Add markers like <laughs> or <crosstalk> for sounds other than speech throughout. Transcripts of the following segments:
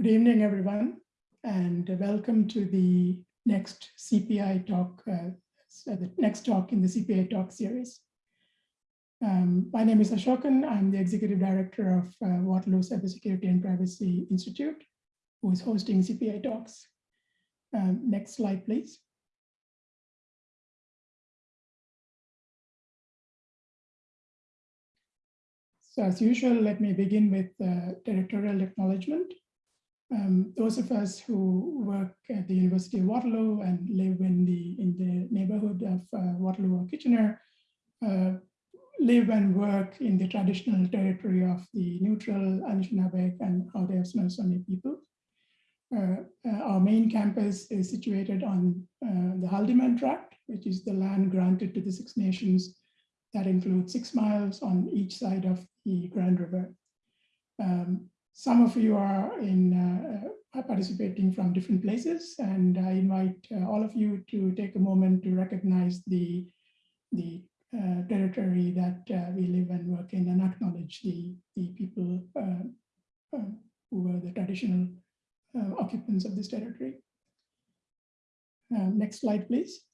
Good evening, everyone, and welcome to the next CPI talk, uh, the next talk in the CPI talk series. Um, my name is Asokan. I'm the executive director of uh, Waterloo Cybersecurity and Privacy Institute, who is hosting CPI talks. Um, next slide, please. So as usual, let me begin with uh, territorial acknowledgement. Um, those of us who work at the University of Waterloo and live in the in the neighborhood of uh, Waterloo or Kitchener uh, live and work in the traditional territory of the neutral Anishinaabe and Haudenosaunee people. Uh, uh, our main campus is situated on uh, the Haldimand Tract, which is the land granted to the Six Nations that includes six miles on each side of the Grand River. Um, some of you are in uh, participating from different places, and I invite uh, all of you to take a moment to recognize the, the uh, territory that uh, we live and work in and acknowledge the, the people uh, uh, who were the traditional occupants of this territory. next slide, please.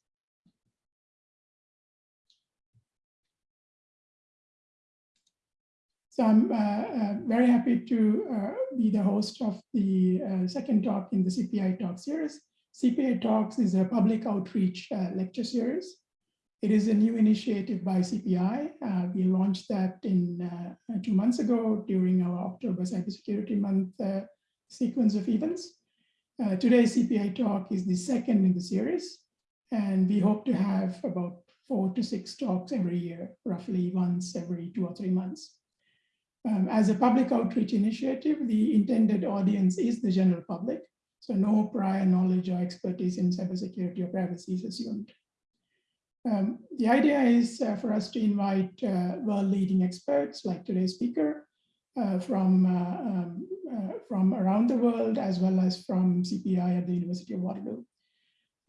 So I'm uh, uh, very happy to uh, be the host of the uh, second talk in the CPI Talk series. CPI Talks is a public outreach uh, lecture series. It is a new initiative by CPI. Uh, we launched that in two months ago during our October Cybersecurity Month sequence of events. today's CPI Talk is the second in the series, and we hope to have about four to six talks every year, roughly once every two or three months. Um, as a public outreach initiative, the intended audience is the general public, so no prior knowledge or expertise in cybersecurity or privacy is assumed. Um, the idea is uh, for us to invite uh, world-leading experts like today's speaker uh, from, uh, um, uh, from around the world, as well as from CPI at the University of Waterloo,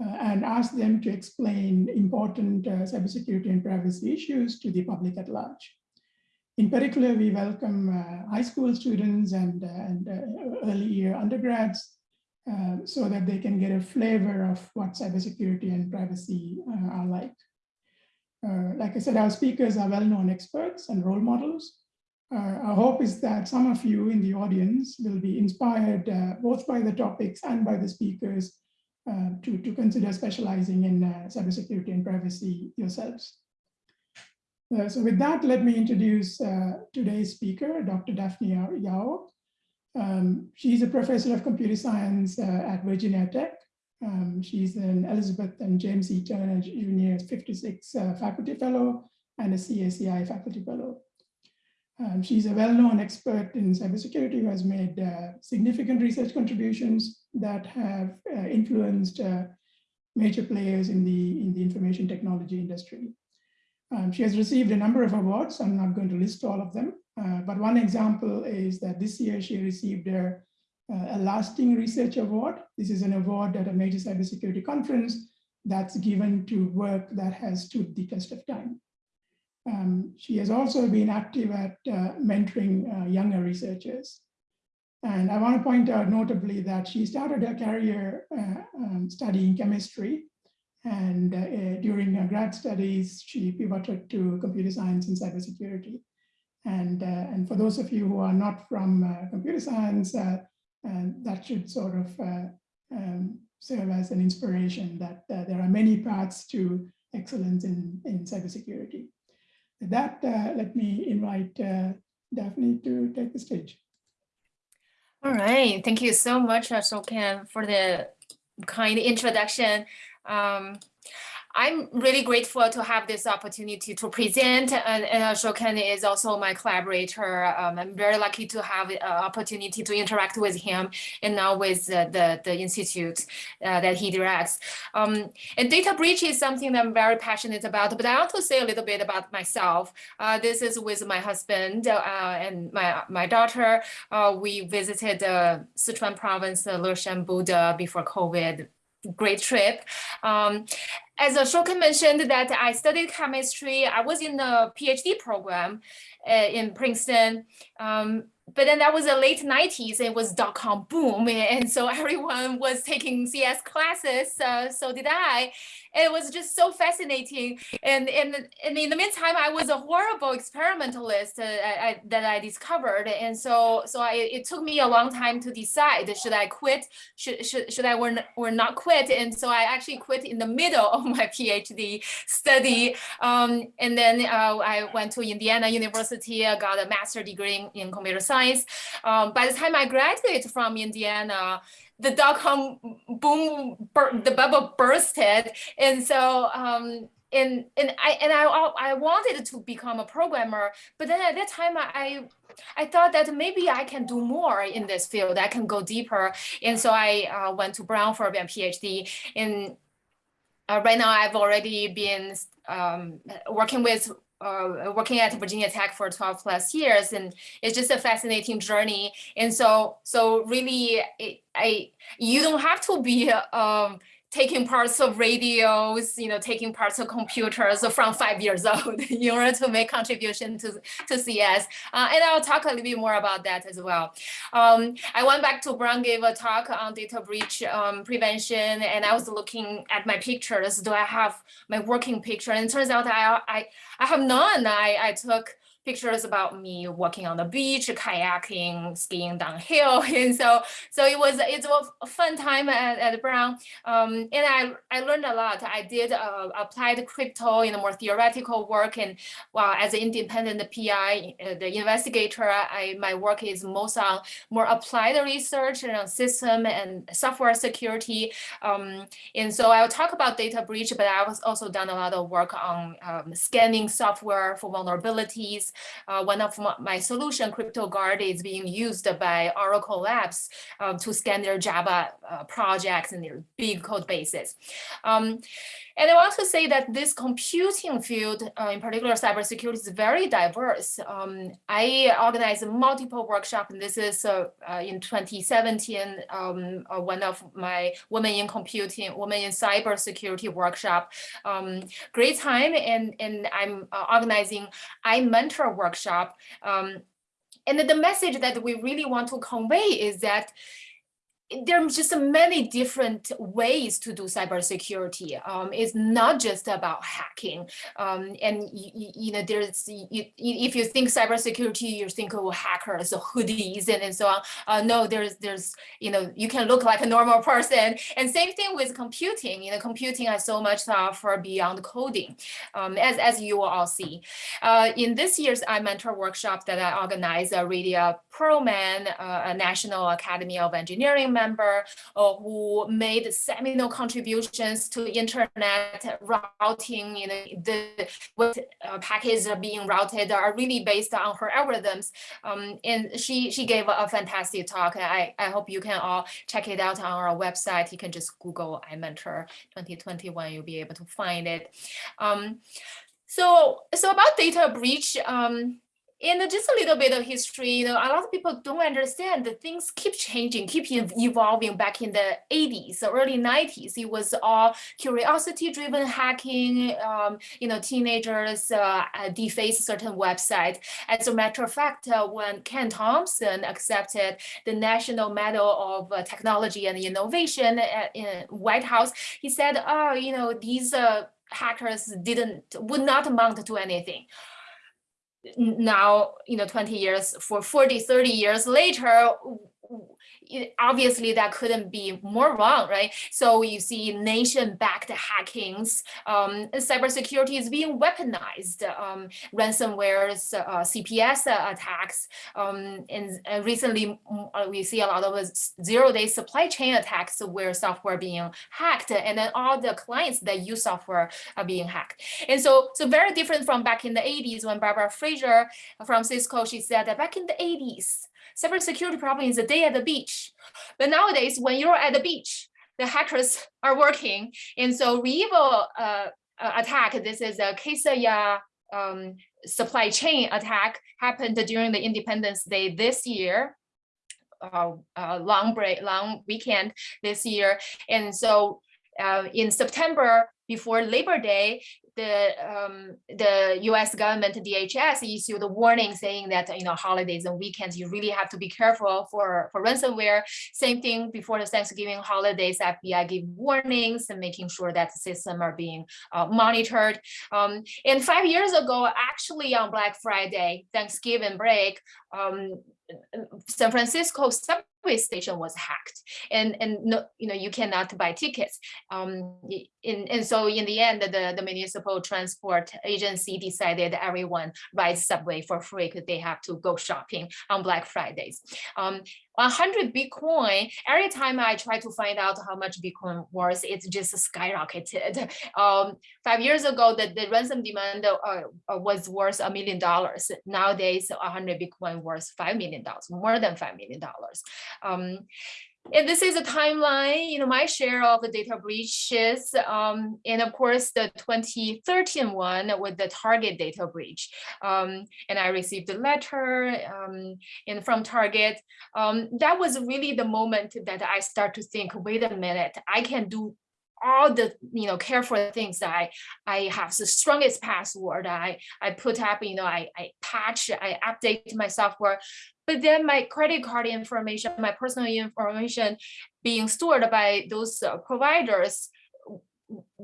uh, and ask them to explain important cybersecurity and privacy issues to the public at large. In particular, we welcome uh, high school students and, uh, and uh, early year undergrads uh, so that they can get a flavor of what cybersecurity and privacy uh, are like. Uh, like I said, our speakers are well-known experts and role models. our hope is that some of you in the audience will be inspired both by the topics and by the speakers to, to consider specializing in cybersecurity and privacy yourselves. Uh, so with that, let me introduce uh, today's speaker, Dr. Daphne Yao. Um, she's a professor of computer science uh, at Virginia Tech. Um, she's an Elizabeth and James E. Turner Jr. 56 uh, faculty fellow and a CACI faculty fellow. Um, she's a well-known expert in cybersecurity who has made uh, significant research contributions that have uh, influenced major players in the, in the information technology industry. Um, she has received a number of awards. I'm not going to list all of them, uh, but one example is that this year she received a, uh, a lasting research award. This is an award at a major cybersecurity conference that's given to work that has stood the test of time. Um, she has also been active at uh, mentoring uh, younger researchers. And I want to point out notably that she started her career uh, um, studying chemistry and uh, during her grad studies, she pivoted to computer science and cybersecurity. And, uh, and for those of you who are not from uh, computer science, uh, that should sort of uh, um, serve as an inspiration that uh, there are many paths to excellence in, in cybersecurity. With that, let me invite Daphne to take the stage. All right, thank you so much, Asokan, for the kind introduction. Um, I'm really grateful to have this opportunity to present and, and Shokan is also my collaborator. Um, I'm very lucky to have an opportunity to interact with him and now with uh, the, the institute uh, that he directs. Um, and data breach is something that I'm very passionate about, but I want to say a little bit about myself. Uh, this is with my husband uh, and my, my daughter. Uh, we visited Sichuan province, uh, Leshan before COVID great trip. Um, as Ashoka mentioned that I studied chemistry, I was in the PhD program uh, in Princeton. Um, but then that was the late 90s it was dot-com boom and so everyone was taking cs classes uh, so did i. It was just so fascinating and, and and in the meantime i was a horrible experimentalist uh, I, that i discovered and so so I, it took me a long time to decide should i quit should should, should i or, not quit and so i actually quit in the middle <laughs> of my phd study um, and then uh, i went to indiana university i got a master degree in, in computer science science. Um, by the time I graduated from Indiana, the dot-com boom, the bubble bursted. And so, um, and, and I and I I wanted to become a programmer, but then at that time I I thought that maybe I can do more in this field. I can go deeper, and so I uh, went to Brown for a PhD. And uh, right now I've already been um, working with uh, working at Virginia Tech for 12 plus years and it's just a fascinating journey. And so, so really, it, I, you don't have to be um, taking parts of radios, you know, taking parts of computers from five years <laughs> old in order to make contribution to, to CS. Uh, and I'll talk a little bit more about that as well. Um, I went back to Brown gave a talk on data breach um, prevention and I was looking at my pictures. Do I have my working picture? And it turns out I, I, I have none. I, I took pictures about me walking on the beach, kayaking, skiing downhill. <laughs> And so, so it was, it's a fun time at, at Brown. Um, and I, I learned a lot. I did uh, applied crypto in a more theoretical work. And well, as an independent PI, uh, the investigator, I, my work is most on more applied research and system and software security. Um, and so I'll talk about data breach, but I was also done a lot of work on um, scanning software for vulnerabilities, uh, one of my solution, CryptoGuard, is being used by Oracle Labs um, to scan their Java uh, projects and their big code bases. Um, and I want to say that this computing field, uh, in particular cybersecurity, is very diverse. Um, I organized multiple workshops, and this is uh, uh, in 2017, um, uh, one of my Women in Computing, Women in Cybersecurity workshop. Um, great time, and, and I'm uh, organizing iMentor workshop. Um, and the message that we really want to convey is that there's just many different ways to do cybersecurity. Um, it's not just about hacking. Um, and you, you, know, there's you, if you think cybersecurity, you think of hackers, hoodies, and, and so on. Uh, no, there's there's you know you can look like a normal person. And same thing with computing. You know, computing has so much for beyond coding, um, as as you will all see. Uh, in this year's iMentor workshop that I organized, uh, Radia Perlman, uh, a National Academy of Engineering member uh, who made seminal contributions to internet routing, you know, the what uh, packets are being routed are really based on her algorithms. Um, and she she gave a fantastic talk. I, I hope you can all check it out on our website. You can just Google iMentor 2021, you'll be able to find it. Um, so, so about data breach, um, and just a little bit of history, you know, a lot of people don't understand that things keep changing, keep evolving back in the 80s, the early 90s. It was all curiosity-driven hacking, um, you know, teenagers uh, uh deface certain websites. As a matter of fact, uh, when Ken Thompson accepted the National Medal of uh, Technology and Innovation at, in White House, he said, oh, you know, these uh, hackers didn't, would not amount to anything now, you know, 20 years, for 40, 30 years later, obviously that couldn't be more wrong, right? So you see nation-backed hackings, um, cybersecurity is being weaponized, um, ransomwares, uh, CPS attacks, um, and, and, recently mm, uh, we see a lot of zero-day supply chain attacks where software being hacked, and then all the clients that use software are being hacked. And so, so very different from back in the 80s when Barbara Fraser from Cisco, she said that back in the 80s, cybersecurity problem is a day at the beach. But nowadays, when you're at the beach, the hackers <laughs> are working. And so REvil uh, uh, attack, this is a Kaseya um, supply chain attack happened during the Independence Day this year. Uh, uh, long break, long weekend this year. And so uh, in September, before Labor Day, the um, the U.S. government DHS issued a warning saying that you know holidays and weekends you really have to be careful for for ransomware. Same thing before the Thanksgiving holidays, FBI gave warnings and making sure that the system are being uh, monitored. Um, and five years ago, actually on Black Friday, Thanksgiving break, um, San Francisco subway station was hacked and and no you know you cannot buy tickets um in, and so in the end the the municipal transport agency decided everyone rides subway for free because they have to go shopping on black fridays um 100 Bitcoin, every time I try to find out how much Bitcoin was it's just skyrocketed. <laughs> Um, five years ago, the, the ransom demand uh, uh, was worth a million dollars. Nowadays, 100 Bitcoin worth $5 million, more than $5 million. Um, and this is a timeline, you know, my share of the data breaches, um, and of course the 2013 one with the Target data breach. Um, and I received a letter um, and from Target. Um, that was really the moment that I start to think, wait a minute, I can do all the you know careful things that I I have the strongest password I I put up you know I I patch I update my software but then my credit card information my personal information being stored by those uh, providers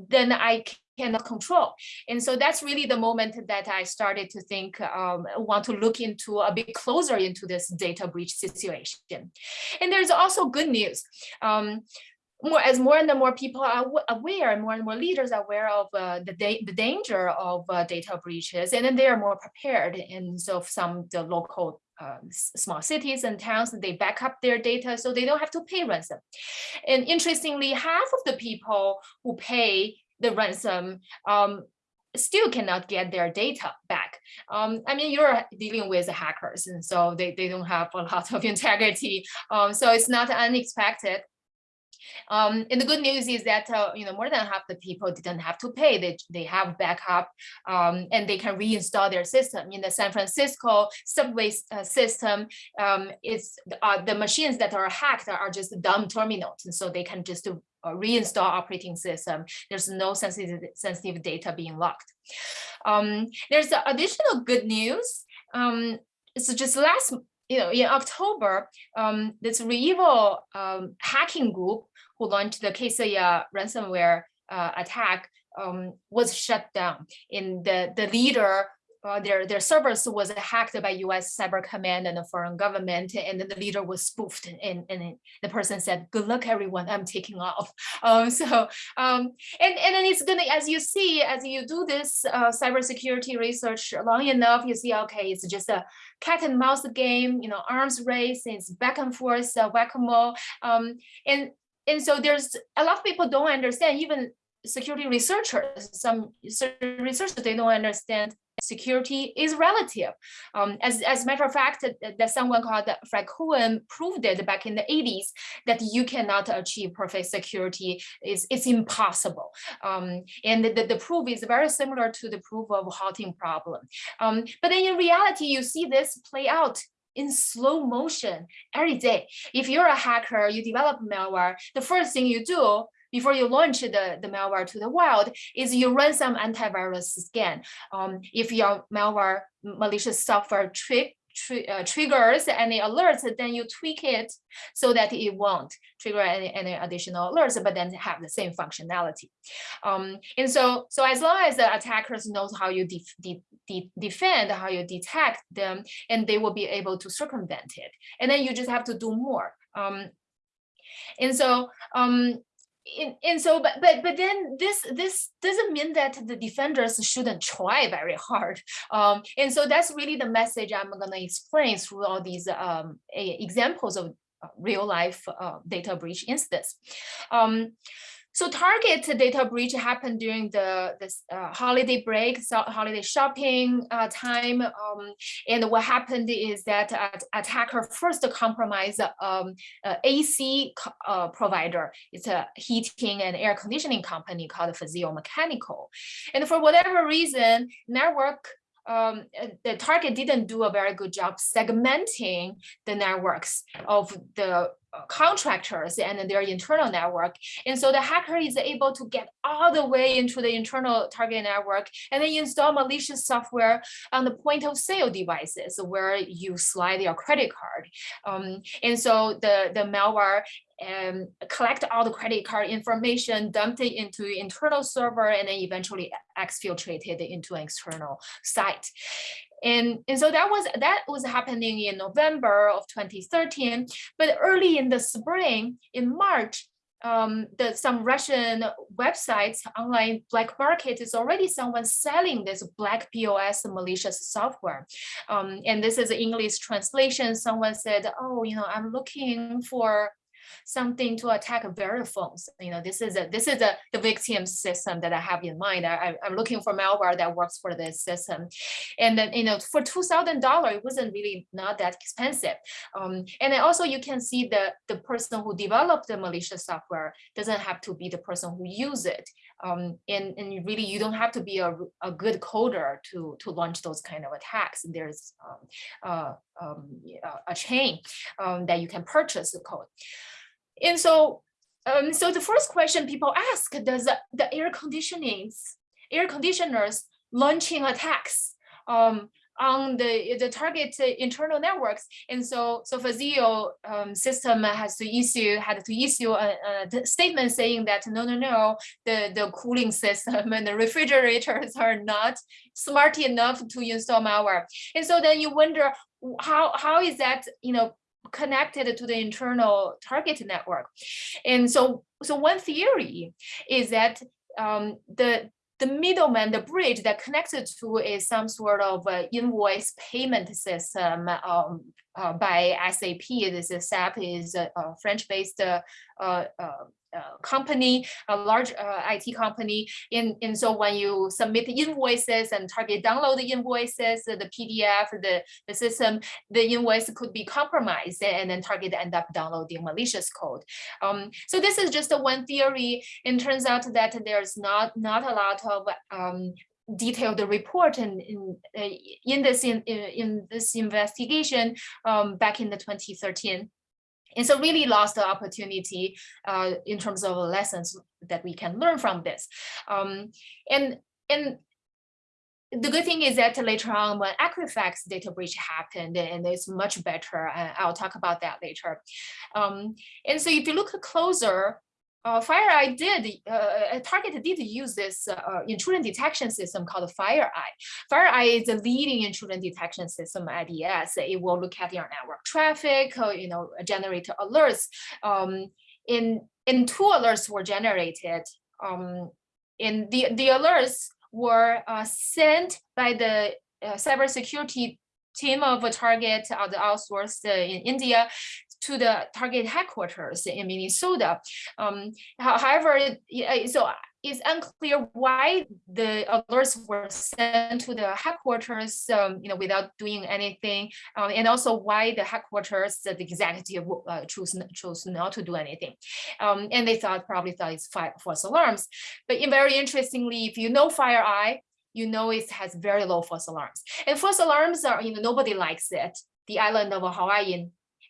then I cannot control. And so that's really the moment that I started to think, um, want to look into a bit closer into this data breach situation. And there's also good news. Um, more as more and more people are aware, more and more leaders are aware of uh, the, da the danger of uh, data breaches, and then they are more prepared. And so some the local um, small cities and towns, they back up their data so they don't have to pay ransom. And interestingly, half of the people who pay the ransom um, still cannot get their data back. Um, I mean, you're dealing with hackers, and so they, they don't have a lot of <laughs> integrity. Um, so it's not unexpected. Um, and the good news is that uh, you know more than half the people didn't have to pay. They they have backup um, and they can reinstall their system. In the San Francisco subway uh, system, um, it's uh, the machines that are hacked are just dumb terminals, and so they can just uh, reinstall operating system. There's no sensitive sensitive data being locked. Um, there's additional good news. Um, so just last you know, in October, um, this REvil um, hacking group who launched the Kaseya ransomware uh, attack um, was shut down. In the the leader, uh, their their servers was hacked by U.S. Cyber Command and the foreign government, and the leader was spoofed, and, and the person said, "Good luck, everyone. I'm taking off." <laughs> Um, so, um, and and then it's gonna, as you see, as you do this uh, cybersecurity research long enough, you see, okay, it's just a cat and mouse game, you know, arms race, it's back and forth, uh, whack-a-mole, um, and and so there's a lot of people don't understand, even security researchers, some researchers, they don't understand security is relative. Um, as, as a matter of fact, that, someone called Frank Cohen proved it back in the 80s that you cannot achieve perfect security. It's, it's impossible. Um, and the, the proof is very similar to the proof of halting problem. Um, but then in reality, you see this play out in slow motion every day. If you're a hacker, you develop malware, the first thing you do before you launch the, the malware to the wild is you run some antivirus scan. Um, if your malware malicious software trick uh, triggers any alerts, then you tweak it so that it won't trigger any, any additional alerts, but then have the same functionality. Um, and so, so as long as the attackers knows how you de de de defend, how you detect them, and they will be able to circumvent it. And then you just have to do more. Um, and so um, and, so but but but then this this doesn't mean that the defenders shouldn't try very hard. Um and so that's really the message i'm going to explain through all these um examples of uh, real life uh, data breach incidents. Um so Target data breach happened during the this uh, holiday break, so holiday shopping uh, time. Um, and what happened is that uh, attacker first compromised um, AC uh, provider. It's a heating and air conditioning company called Fazio Mechanical. And for whatever reason, network um, uh, the target didn't do a very good job segmenting the networks of the contractors and their internal network. And so the hacker is able to get all the way into the internal target network and then install malicious software on the point of sale devices where you slide your credit card. Um, and so the, the malware um, collect all the credit card information, dumped it into internal server, and then eventually exfiltrated into an external site. And, and so that was that was happening in November of 2013. But early in the spring, in March, um, the, some Russian websites, online black market is already someone selling this black POS malicious software. Um, and this is an English translation. Someone said, oh, you know, I'm looking for something to attack Verifone. You know, this is a this is a the victim system that I have in mind. I, I'm looking for malware that works for this system, and then you know for two thousand dollar, it wasn't really not that expensive. Um, and then also you can see the the person who developed the malicious software doesn't have to be the person who use it. Um, and, and really you don't have to be a, a good coder to, to launch those kind of attacks. There's um, uh, um, a chain um, that you can purchase the code. And so, um, so the first question people ask, does the, air conditionings, air conditioners launching attacks um, on the, the target internal networks. And so, so Fazio um, system has to issue, had to issue a, a, statement saying that no, no, no, the, the cooling system and the refrigerators are not smart enough to install malware. And so then you wonder how, how is that, you know, connected to the internal target network. And so, so one theory is that um, the the middleman, the bridge that connects it to is some sort of uh, invoice payment system um, uh, by SAP. This is SAP is a, a French-based uh, uh, company, a large uh, IT company. In, and so when you submit the invoices and target download the invoices, the PDF, the, the system, the invoice could be compromised and then target end up downloading malicious code. Um, so this is just one theory. It turns out that there's not, not a lot of um, detailed report in in, uh, in this in, in this investigation um, back in the 2013 and so really lost the opportunity uh, in terms of lessons that we can learn from this. Um, and, and the good thing is that later on when Equifax data breach happened and it's much better, and I'll talk about that later. Um, and so if you look closer, uh, FireEye did, uh, Target did use this uh, intrusion detection system called FireEye. FireEye is the leading intrusion detection system at ES. It will look at your network traffic, uh, you know, generate alerts. Um, in, in two alerts were generated. Um, in the, the alerts were uh, sent by the uh, cybersecurity team of a target uh, the outsourced uh, in India to the target headquarters in Minnesota. Um, however, so it's unclear why the alerts were sent to the headquarters, um, you know, without doing anything, um, and also why the headquarters, the executive uh, chose chose not to do anything, um, and they thought probably thought it's false alarms. But very interestingly, if you know FireEye, you know it has very low false alarms, and false alarms are you know nobody likes it. The island of Hawaii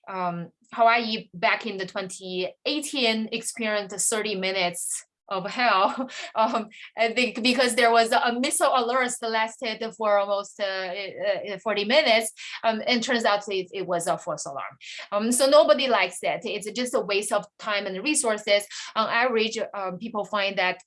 um, Hawaii back in the 2018 experienced 30 minutes of hell. <laughs> Um, I think because there was a missile alert that lasted for almost uh, uh 40 minutes, um, and turns out it, it was a false alarm. Um, so nobody likes that. It's just a waste of time and resources. On average, um, people find that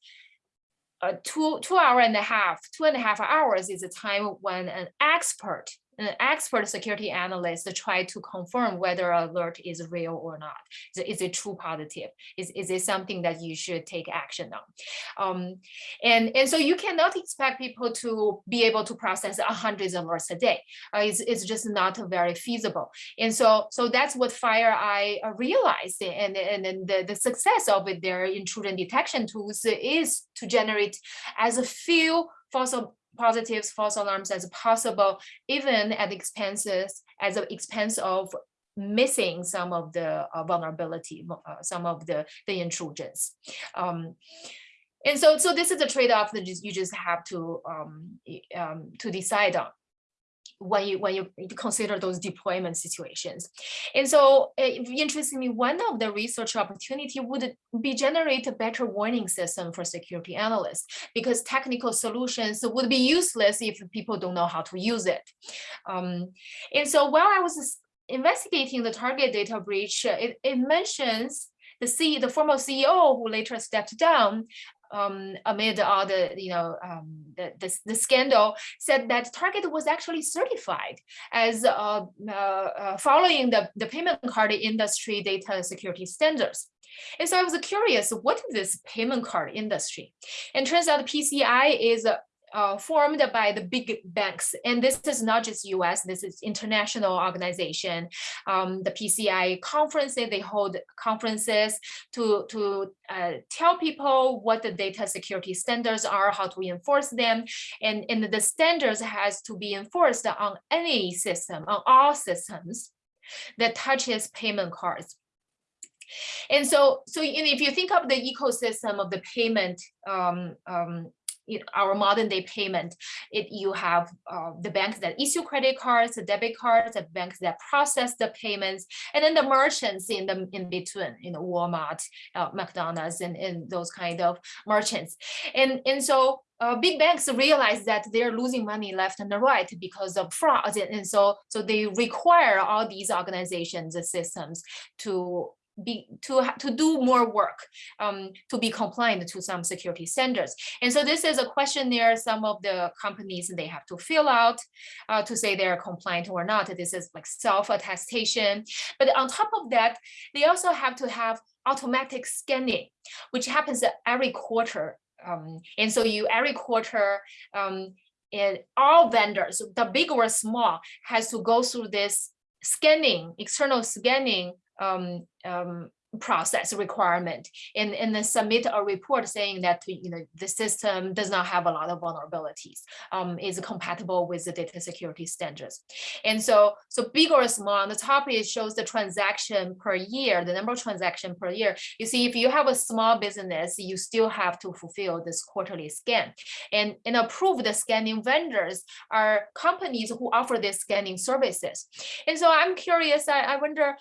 uh, two two hour and a half, two and a half hours is a time when an expert an expert security analyst try to confirm whether alert is real or not. Is, is it true positive? Is, is it something that you should take action on? Um, and, and so you cannot expect people to be able to process hundreds of alerts a day. Uh, it's, it's just not very feasible. And so, so that's what FireEye uh, realized. And, and, and the, the success of their intrusion detection tools is to generate as a few false positives, false alarms as possible, even at expenses, as the expense of missing some of the uh, vulnerability, uh, some of the, the intrusions. Um, and so so this is a trade-off that you just have to um, um, to decide on when you when you consider those deployment situations. And so uh, interestingly, one of the research opportunity would be generate a better warning system for security analysts because technical solutions would be useless if people don't know how to use it. Um, and so while I was investigating the target data breach, it, it mentions the C, the former CEO who later stepped down, um, amid all the, you know, um, the, the, the, scandal, said that Target was actually certified as uh, uh, uh, following the, the payment card industry data security standards. And so I was curious, what is this payment card industry? And turns out PCI is uh, formed by the big banks. And this is not just US, this is international organization. Um, the PCI conferences, they hold conferences to, to uh, tell people what the data security standards are, how to enforce them. And, and the standards has to be enforced on any system, on all systems that touches payment cards. And so, so if you think of the ecosystem of the payment um, um, our modern day payment, it, you have uh, the banks that issue credit cards, the debit cards, the banks that process the payments, and then the merchants in the in between, you know, Walmart, uh, McDonald's, and, and those kind of merchants. And, and so uh, big banks realize that they're losing money left and right because of fraud. And, and so, so they require all these organizations and systems to be to to do more work um, to be compliant to some security standards. And so this is a questionnaire some of the companies they have to fill out uh, to say they're compliant or not. This is like self-attestation. But on top of that, they also have to have automatic scanning, which happens every quarter. Um, and so you every quarter um, all vendors, the big or small, has to go through this scanning, external scanning um, um, process requirement. And, and then submit a report saying that you know the system does not have a lot of vulnerabilities um, is compatible with the data security standards. And so so big or small on the top it shows the transaction per year the number of transaction per year. You see if you have a small business you still have to fulfill this quarterly scan. And and approved scanning vendors are companies who offer these scanning services. And so i'm curious i, I wonder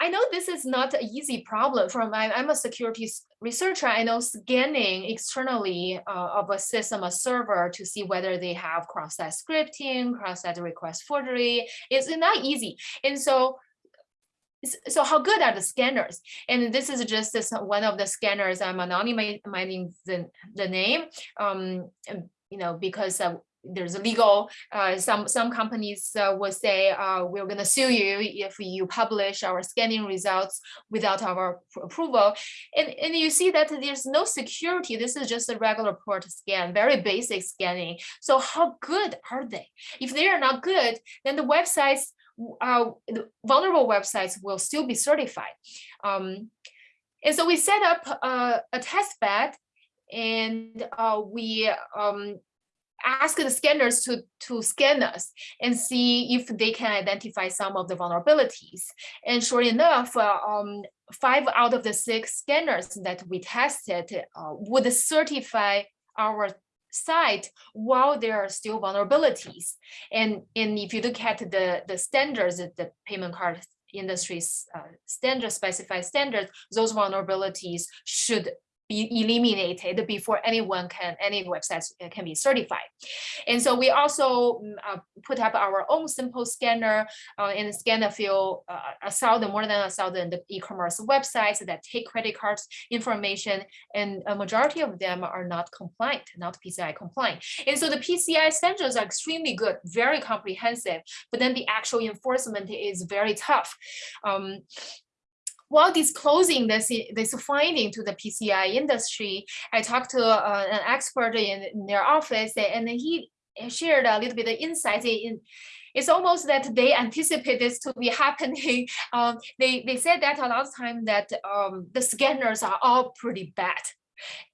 I know this is not an easy problem from I, am a security researcher. I know scanning externally uh, of a system, a server to see whether they have cross-site scripting, cross-site request forgery is not easy. And so so how good are the scanners? And this is just this, one of the scanners. I'm anonymizing the, the name, um, you know, because uh, there's a legal, uh, some, some companies uh, will say, uh, we're going to sue you if you publish our scanning results without our approval. And, and you see that there's no security. This is just a regular port scan, very basic scanning. So how good are they? If they are not good, then the websites, uh, the vulnerable websites will still be certified. Um, and so we set up uh, a test bed and uh, we um, ask the scanners to, to scan us and see if they can identify some of the vulnerabilities. And sure enough, uh, um, five out of the six scanners that we tested uh, would certify our site while there are still vulnerabilities. And, and if you look at the, the standards, the payment card industry's uh, standard specified standards, those vulnerabilities should be eliminated before anyone can, any websites uh, can be certified. And so we also mm, uh, put up our own simple scanner uh, and scan a few, uh, a thousand, more than a thousand e-commerce websites that take credit cards information and a majority of them are not compliant, not PCI compliant. And so the PCI standards are extremely good, very comprehensive, but then the actual enforcement is very tough. Um, while disclosing this, this finding to the PCI industry, I talked to uh, an expert in, in, their office and he shared a little bit of insight in, it's almost that they anticipate this to be <laughs> happening. Um, they, they said that a lot of time that um, the scanners are all pretty bad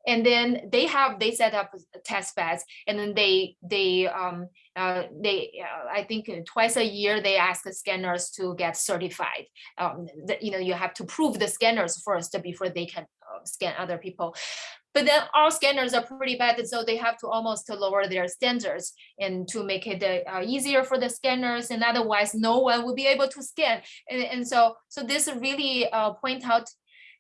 and then they have they set up test beds and then they they um uh, they uh, i think twice a year they ask the scanners to get certified um that you know you have to prove the scanners first before they can uh, scan other people but then all scanners are pretty bad, so they have to almost lower their standards and to make it uh, easier for the scanners, and otherwise no one will be able to scan. And, and so, so this really uh, point out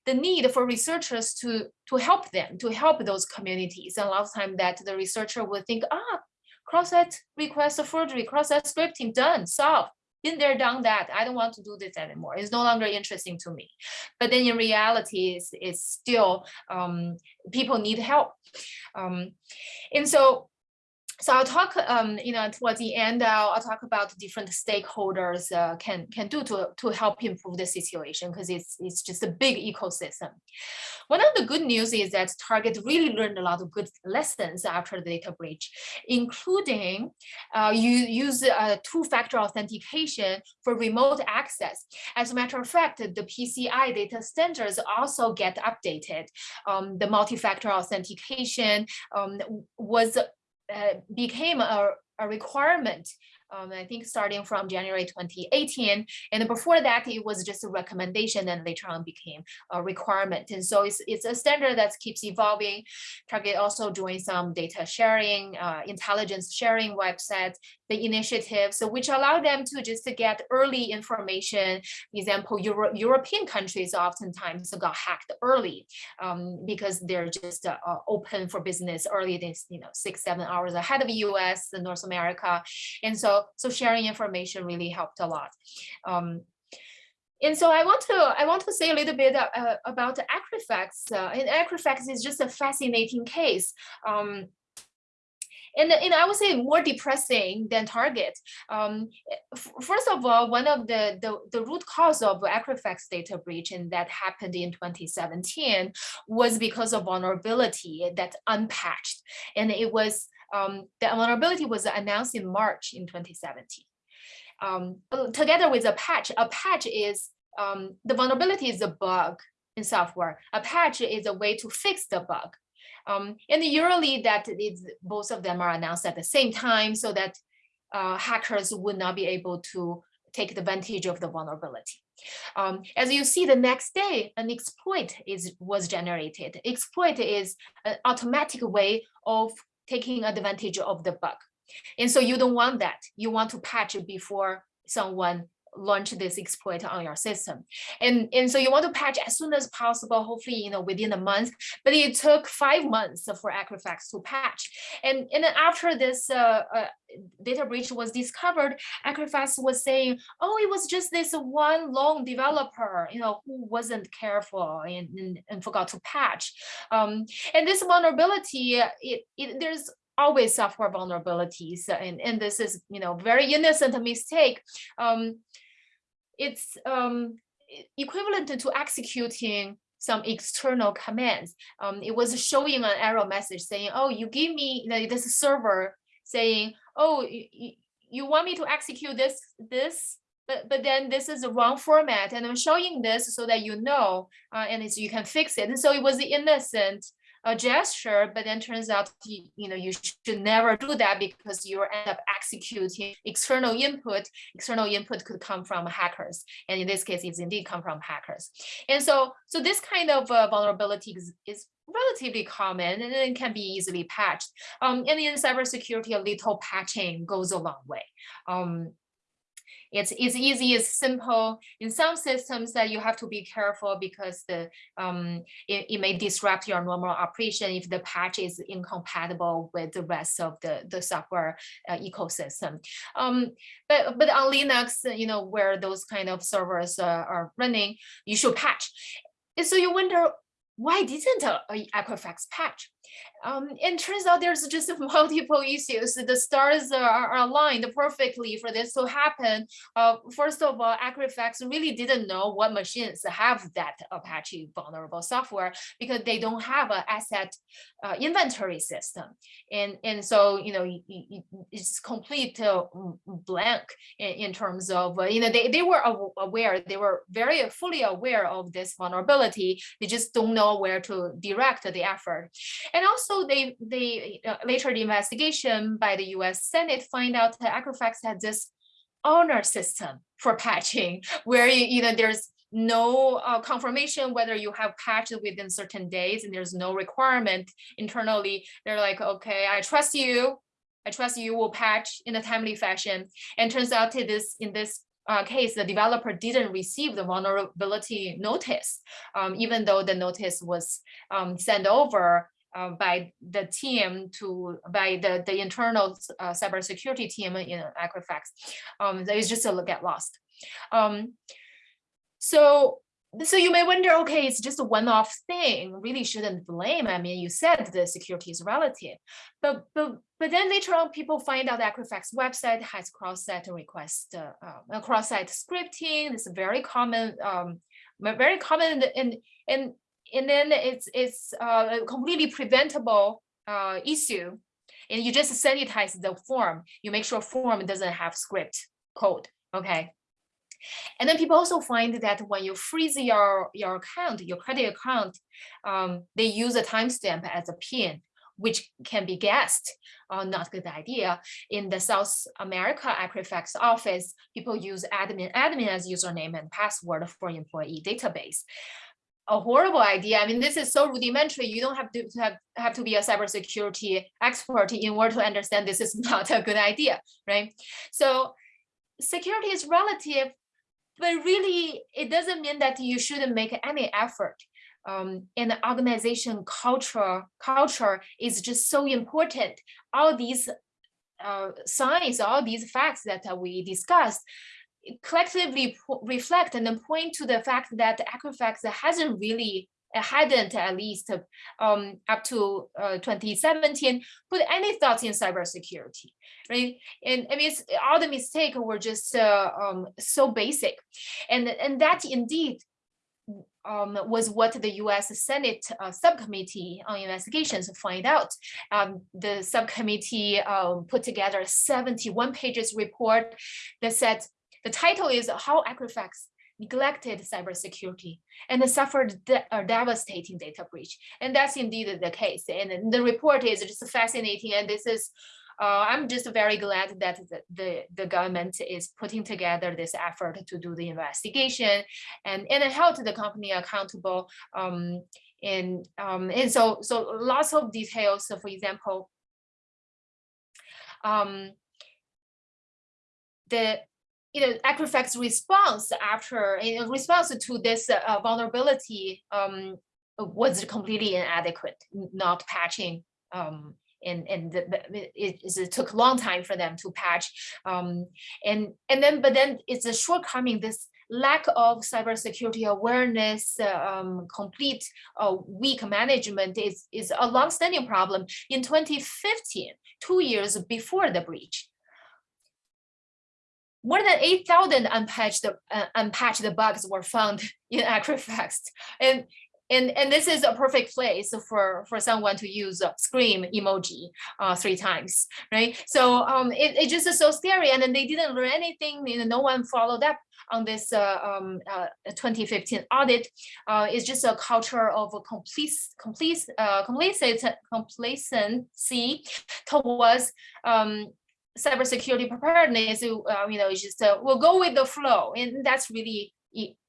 the need for researchers to to help them, to help those communities. And a lot of time that the researcher will think, ah, cross-site request of forgery, cross-site scripting, done, solved been there, done that. I don't want to do this anymore. It's no longer interesting to me. But then in reality, it's, it's still um, people need help. Um, and so so I'll talk, um, you know, towards the end, I'll, I'll talk about different stakeholders uh, can can do to to help improve the situation because it's it's just a big ecosystem. One of the good news is that Target really learned a lot of good lessons after the data breach, including uh, you use uh, two-factor authentication for remote access. As a matter of fact, the PCI data standards also get updated. Um, the multi-factor authentication um, was became a, a requirement um, I think starting from January 2018. And before that, it was just a recommendation and later on became a requirement. And so it's, it's a standard that keeps evolving. Target also doing some data sharing, uh, intelligence sharing websites, the initiatives, so which allow them to just to get early information. Example, Euro European countries oftentimes got hacked early um, because they're just uh, open for business early, this you know six seven hours ahead of the U.S. and North America, and so so sharing information really helped a lot. Um, and so I want to I want to say a little bit uh, about Equifax. Uh, and Equifax is just a fascinating case. Um, and, and I would say more depressing than Target. Um, first of all, one of the, the, the root cause of Equifax data breach and that happened in 2017 was because of vulnerability that unpatched. And it was um, the vulnerability was announced in March in 2017. Um, together with a patch, a patch is, um, the vulnerability is a bug in software. A patch is a way to fix the bug. Um, and that is, both of them are announced at the same time so that uh, hackers would not be able to take advantage of the vulnerability. Um, as you see the next day, an exploit is was generated. Exploit is an automatic way of taking advantage of the bug. And so you don't want that. You want to patch it before someone launch this exploit on your system. And, and so you want to patch as soon as possible, hopefully, you know, within a month, but it took five months for Equifax to patch. And, and then after this uh, uh, data breach was discovered, Equifax was saying, oh, it was just this one lone developer, you know, who wasn't careful and, and, and forgot to patch. Um, and this vulnerability, it, it, there's always software vulnerabilities and, and this is you know very innocent mistake. Um, it's um, equivalent to executing some external commands. Um, it was showing an error message saying oh you give me you know, this server saying oh you, you want me to execute this this but, but then this is the wrong format and I'm showing this so that you know uh, and you can fix it. And so it was the innocent a gesture, but then turns out you, you know you should never do that because you end up executing external input. External input could come from hackers, and in this case, it's indeed come from hackers. And so, so this kind of uh, vulnerability is, is relatively common and it can be easily patched. Um, and in cybersecurity, a little patching goes a long way. Um, it's, it's easy, it's simple. In some systems that you have to be careful because the um, it, it may disrupt your normal operation if the patch is incompatible with the rest of the, the software uh, ecosystem. Um, but, but on Linux, you know, where those kind of servers uh, are running, you should patch. And so you wonder, why didn't Equifax patch? Um, and turns out there's just <laughs> multiple issues. The stars are, aligned perfectly for this to happen. Uh, first of all, Equifax really didn't know what machines have that Apache vulnerable software because they don't have an asset uh, inventory system. And, and so, you know, it's complete uh, blank in, in, terms of, uh, you know, they, they were aware, they were very fully aware of this vulnerability. They just don't know where to direct the effort. And also they, they uh, later the investigation by the US Senate find out that Equifax had this honor system for patching <laughs> where, you know, there's no uh, confirmation whether you have patched within certain days and there's no requirement internally. They're like, okay, I trust you. I trust you will patch in a timely fashion. And turns out to this in this uh, case, the developer didn't receive the vulnerability notice, um, even though the notice was um, sent over uh, by the team to by the the internal uh, cybersecurity team in Equifax. Um, it's just a get lost. Um, so so you may wonder, okay, it's just a one-off thing, really shouldn't blame. I mean, you said the security is relative, but but but then later on, people find out Equifax website has cross-site request, uh, uh, cross-site scripting. It's very common, um, very common, and and and then it's it's uh, a completely preventable uh, issue, and you just sanitize the form. You make sure form doesn't have script code. Okay. And then people also find that when you freeze your, your account, your credit account, um, they use a timestamp as a pin, which can be guessed, uh, not a good idea. In the South America Equifax office, people use admin, admin as username and password for employee database. A horrible idea. I mean, this is so rudimentary. You don't have to have, have to be a cybersecurity expert in order to understand this is <laughs> not a good idea, right? So security is relative but really it doesn't mean that you shouldn't make any effort um, and the organization culture culture is just so important all these uh, signs all these facts that we discussed collectively reflect and point to the fact that Equifax hasn't really hadn't at least um, up to uh, 2017 put any thoughts in cybersecurity, right? And I mean, all the mistakes were just uh, um, so basic, and and that indeed um, was what the U.S. Senate uh, subcommittee on investigations find out. Um, the subcommittee um, put together a 71 pages report that said the title is how Equifax neglected cybersecurity and suffered a devastating data breach. And that's indeed the case. And the report is just fascinating. And this is, uh, I'm just very glad that the, the, the, government is putting together this effort to do the investigation and, and held the company accountable. Um, and, um, and so, so lots of details. So for example, um, the you know, Equifax response after in response to this uh, vulnerability um, was completely inadequate, not patching. Um, and and the, it, it, took a long time for them to patch. Um, and and then but then it's a shortcoming. This lack of cybersecurity awareness, um, complete uh, weak management is is a long-standing problem. In 2015, two years before the breach, more than 8,000 unpatched, uh, unpatched bugs were found in Equifax. And, and, and this is a perfect place for, for someone to use a scream emoji uh, three times, right? So um, it, it just is so scary and then they didn't learn anything, you know, no one followed up on this uh, um, uh, 2015 audit. Uh, it's just a culture of a complete, complete, uh, complacent, complacency towards um, cybersecurity preparedness, uh, you know, just uh, we'll go with the flow, and that's really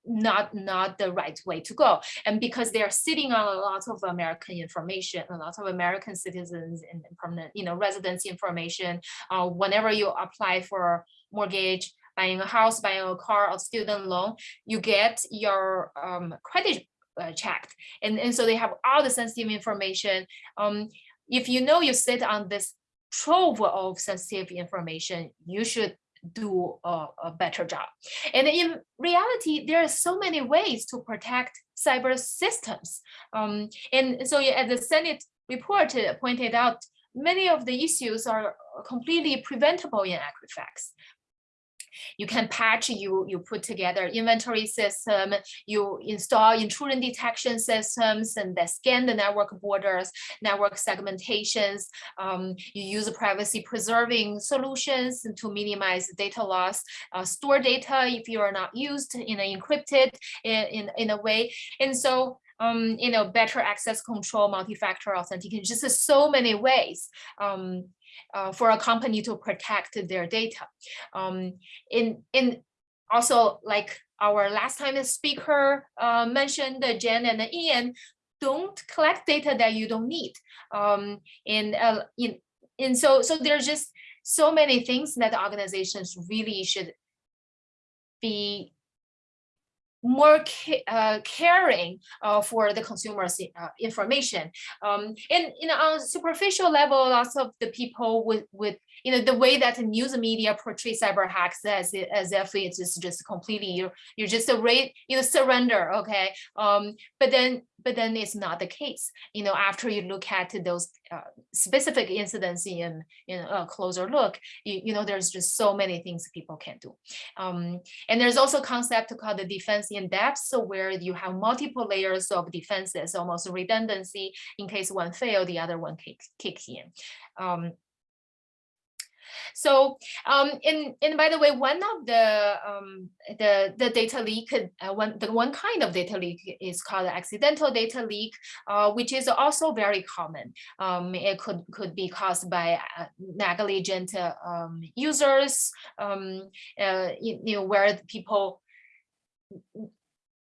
not not the right way to go. And because they are sitting on a lot of American information, a lot of American citizens and permanent, you know, residence information. Uh, whenever you apply for mortgage, buying a house, buying a car, or student loan, you get your um, credit uh, checked, and and so they have all the sensitive information. Um, if you know you sit on this trove of sensitive information, you should do a, a, better job. And in reality, there are so many ways to protect cyber systems. Um, and so as the Senate report pointed out, many of the issues are completely preventable in Equifax. You can patch, you, you put together inventory system, you install intrusion detection systems and then scan the network borders, network segmentations. Um, you use privacy preserving solutions to minimize data loss, uh, store data if you are not used in an encrypted in, in, in a way. And so um, you know, better access control, multi-factor authentication, just so many ways um, uh, for a company to protect their data. Um, in, in also like our last time speaker uh, mentioned, Jen and Ian, don't collect data that you don't need. Um, and uh, in, and so so there's just so many things that organizations really should be more ca uh, caring uh, for the consumer's uh, information. Um, and you know, on superficial level, lots of the people with with you know the way that the news media portray cyber hacks as as if it's just, just completely you're you're just a rate you know surrender okay? Um but then but then it's not the case. You know after you look at those uh, specific incidents in in a closer look you, you know there's just so many things people can do. Um and there's also a concept called the defense in depth so where you have multiple layers of defenses almost redundancy. In case one fail the other one kicks kicks in. Um so, um, and, and by the way, one of the um, the the data leak, uh, one the one kind of data leak is called accidental data leak, uh, which is also very common. Um, it could could be caused by uh, negligent uh, um, users, um, uh, you, you know, where people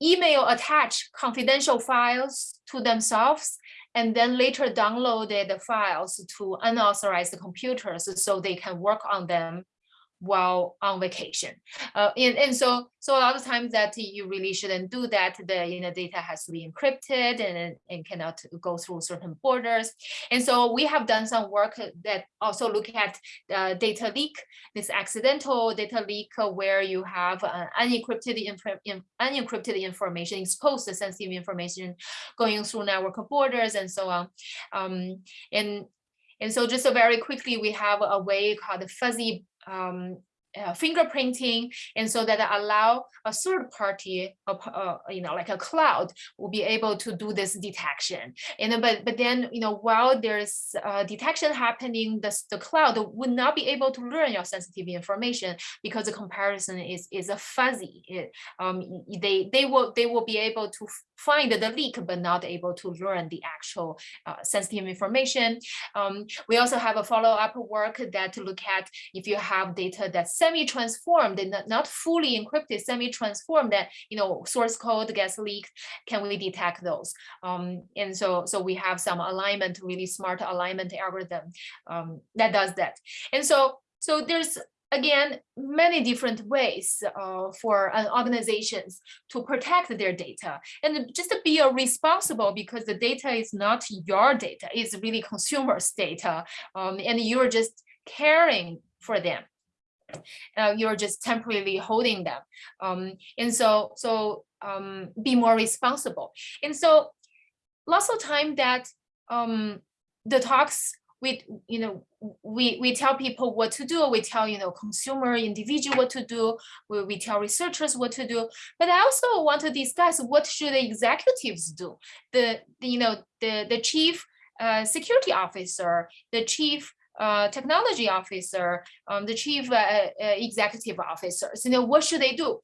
email attach confidential files to themselves and then later downloaded the files to unauthorized computers so they can work on them while on vacation. Uh, and, and so so a lot of times that you really shouldn't do that. The you know data has to be encrypted and, and cannot go through certain borders. And so we have done some work that also look at the data leak, this accidental data leak where you have uh, unencrypted inf unencrypted information, exposed to sensitive information going through network borders and so on. Um, and and so just so very quickly, we have a way called the fuzzy um, uh, fingerprinting and so that allow a third party uh, you know like a cloud will be able to do this detection and but but then you know while there's uh, detection happening the, the cloud would not be able to learn your sensitive information because the comparison is is a fuzzy it, um, they they will they will be able to find the leak but not able to learn the actual uh, sensitive information. Um, we also have a follow-up work that to look at if you have data that's semi-transformed and not fully encrypted, semi-transformed that you know source code gets leaked, can we detect those? Um, and so so we have some alignment, really smart alignment algorithm um, that does that. And so so there's again, many different ways uh, for uh, organizations to protect their data and just to be responsible because the data is not your data, it's really consumers' data, um, and you're just caring for them. Uh, you're just temporarily holding them. Um, and so, so um, be more responsible. And so lots of time that um, the talks we you know we we tell people what to do we tell you know consumer individual what to do we, we tell researchers what to do but i also want to discuss what should the executives do the, the you know the the chief uh, security officer the chief uh, technology officer um, the chief uh, uh executive officers you know what should they do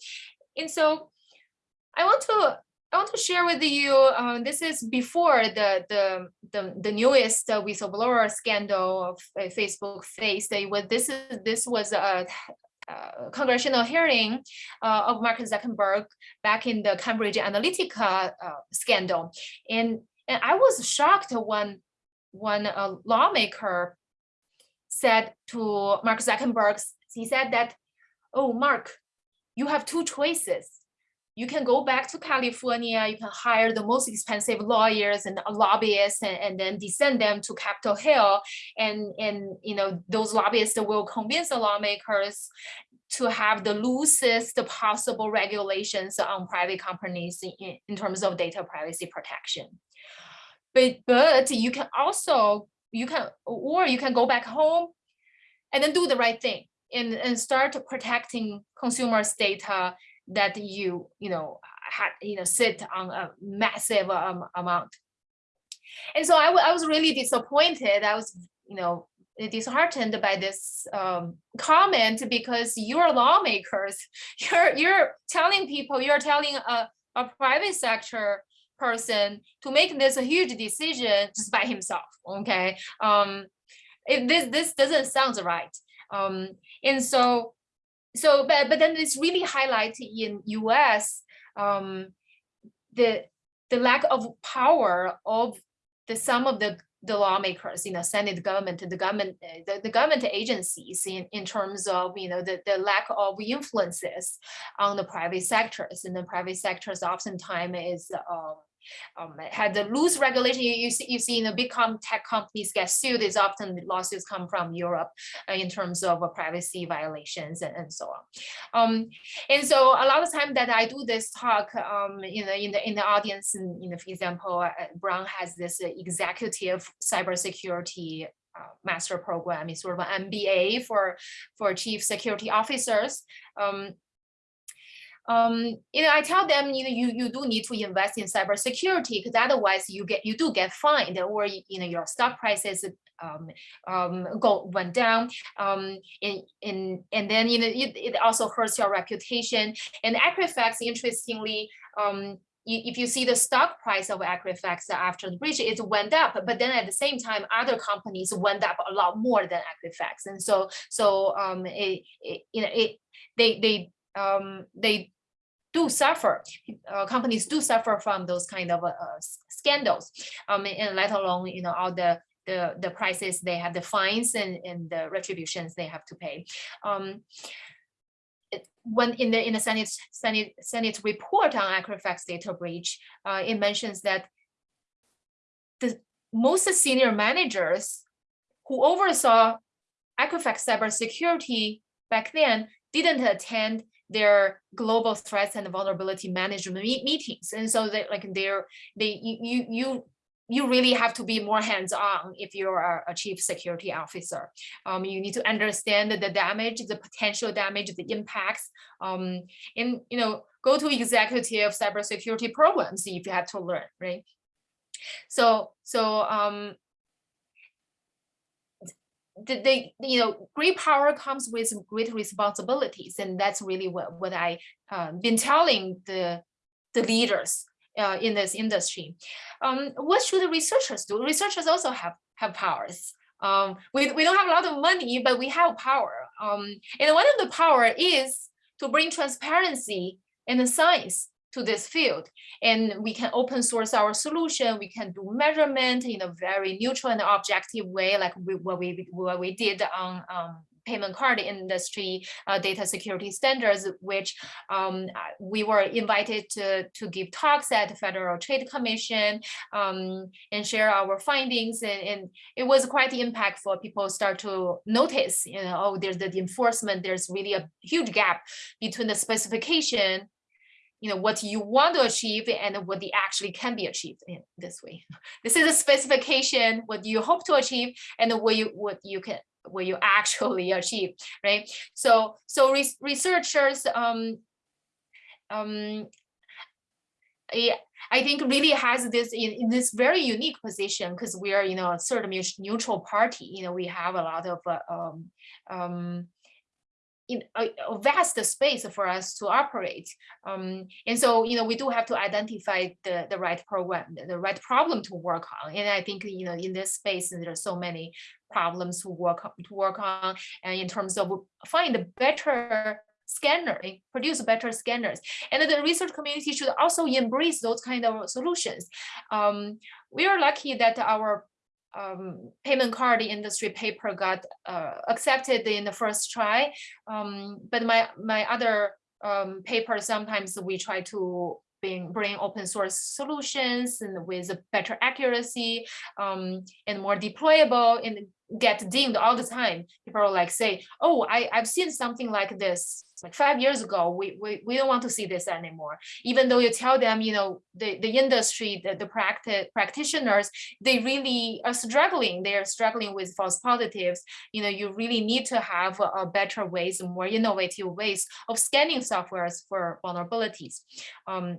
and so i want to I want to share with you, um, this is before the, the, the, the newest uh, whistleblower scandal of uh, Facebook faced. This, is, this was a, a congressional hearing uh, of Mark Zuckerberg back in the Cambridge Analytica uh, scandal. And, and I was shocked when one lawmaker said to Mark Zuckerberg, he said that, oh, Mark, you have two choices you can go back to California, you can hire the most expensive lawyers and lobbyists and, and then descend them to Capitol Hill. And, and you know those lobbyists will convince the lawmakers to have the loosest possible regulations on private companies in, in terms of data privacy protection. But, but you can also, you can, or you can go back home and then do the right thing and, and start protecting consumers' data that you you know had you know sit on a massive um, amount. And so I, I was really disappointed. I was you know disheartened by this um, comment because you're lawmakers <laughs> you're you're telling people you're telling a, a private sector person to make this a huge decision just by himself okay? Um if this this doesn't sound right. Um and so so but but then it's really highlighted in US um, the the lack of power of the some of the the lawmakers, you know, Senate government, the government, the, the government agencies in, in terms of, you know, the, the lack of influences on the private sectors. And the private sectors oftentimes is um, um, had the loose regulation. You, you, see, you see, you know, big com tech companies get sued. Is often lawsuits come from Europe uh, in terms of uh, privacy violations and, and so on. Um, and so a lot of time that I do this talk, um, you know, in the in the audience, and you know, for example, uh, Brown has this executive cybersecurity uh, master program is sort of an MBA for for chief security officers. Um, um, you know, I tell them, you know, you, you do need to invest in cybersecurity because otherwise you get you do get fined or you know your stock prices um, um, go went down. Um, in, in, and then you know it, it also hurts your reputation. And Equifax, interestingly, um, if you see the stock price of Equifax after the breach, it went up, but then at the same time, other companies went up a lot more than Equifax, and so so um, it, it you know it they they um, they do suffer, uh, companies do suffer from those kind of uh, scandals, um, and let alone you know all the the the prices they have, the fines and and the retributions they have to pay. Um, when in the in the Senate Senate Senate report on Equifax data breach, uh, it mentions that the most senior managers who oversaw Equifax cybersecurity back then didn't attend their global threats and vulnerability management meetings. And so they like they're they you you you really have to be more hands-on if you're a, chief security officer. Um, you need to understand the damage, the potential damage, the impacts, um, and you know, go to executive cybersecurity programs if you have to learn, right? So, so um, the, the, you know great power comes with great responsibilities and that's really what what i uh, been telling the the leaders uh, in this industry. Um, what should the researchers do? Researchers also have have powers. Um, we, we don't have a lot of money but we have power. Um, and one of the power is to bring transparency in the science to this field. And we can open source our solution. We can do measurement in a very neutral and objective way, like we, what we what we did on um, payment card industry uh, data security standards, which um, we were invited to, to give talks at the Federal Trade Commission um, and share our findings. And, and, it was quite impactful. People start to notice, you know, oh, there's the enforcement, there's really a huge gap between the specification you know, what you want to achieve and what actually can be achieved in this way. <laughs> This is a specification, what you hope to achieve and what you what you can what you actually <laughs> achieve, right? So so re researchers um um yeah, I think really has this in, in this very unique position because we are, you know, a sort of neutral party. You know, we have a lot of uh, um, um, in a, a, vast space for us to operate. Um, and so, you know, we do have to identify the, the right program, the right problem to work on. And I think, you know, in this space, there are so many problems to work to work on and in terms of find better scanner, produce better scanners. And the research community should also embrace those kind of solutions. Um, we are lucky that our um, payment card industry paper got uh, accepted in the first try. Um, but my, my other um, paper, sometimes we try to bring, bring open source solutions and with a better accuracy um, and more deployable and get dinged all the time. People like say, oh, I, I've seen something like this like five years ago, we, we, we don't want to see this anymore. Even though you tell them, you know, the, the industry, the, the practice, practitioners, they really are struggling. They are struggling with false positives. You know, you really need to have a, a better ways, more innovative ways of scanning softwares for vulnerabilities. Um,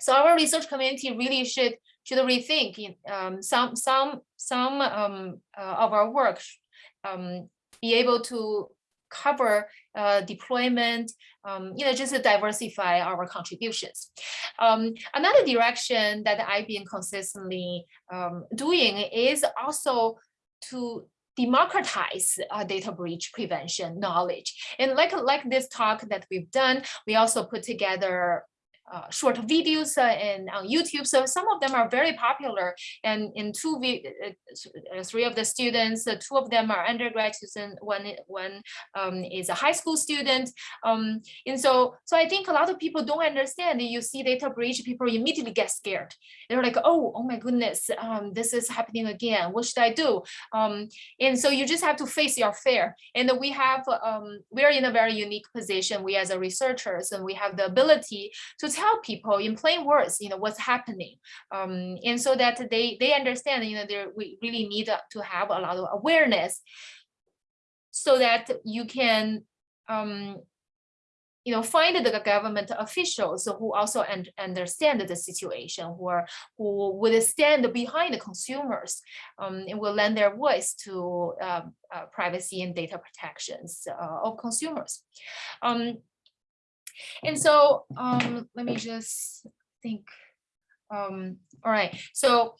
so our research community really should should rethink um, some some some um, uh, of our work, um, be able to cover uh, deployment, um, you know, just to diversify our contributions. Um, another direction that I've been consistently um, doing is also to democratize uh, data breach prevention knowledge. And like, like this talk that we've done, we also put together uh, short videos uh, and on YouTube. So some of them are very popular. And in two, uh, uh, three of the students, uh, two of them are undergraduates and one, one um, is a high school student. Um, and so, so I think a lot of people don't understand. You see data breach, people immediately get scared. They're like, oh, oh my goodness, um, this is happening again. What should I do? Um, and so you just have to face your fear. And we have, um, we're in a very unique position. We as a researchers, and we have the ability to tell people in plain words, you know, what's happening. Um, and so that they, they understand, you know, we really need to have a lot of awareness so that you can, um, you know, find the government officials who also un understand the situation, who are who would stand behind the consumers um, and will lend their voice to uh, uh, privacy and data protections uh, of consumers. Um, and so um, let me just think. Um, all right, so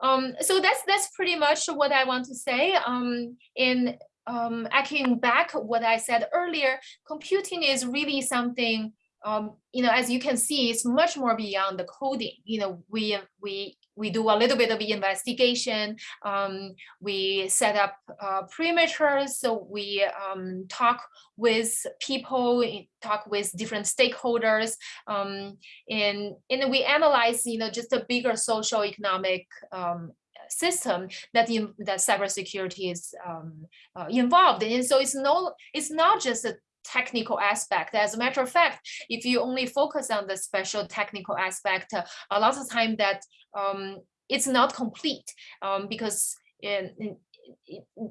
um, so that's that's pretty much what I want to say. Um, in um, echoing back what I said earlier, computing is really something um, you know, as you can see, it's much more beyond the coding. You know, we we we do a little bit of investigation. Um, we set up uh, perimeters. So we um, talk with people, talk with different stakeholders, um, and, and we analyze, you know, just a bigger social economic um, system that the that cybersecurity is um, uh, involved in. And so it's no, it's not just a technical aspect. As a matter of fact, if you only focus on the special technical aspect, a lot of time that um, it's not complete um, because in, in, in,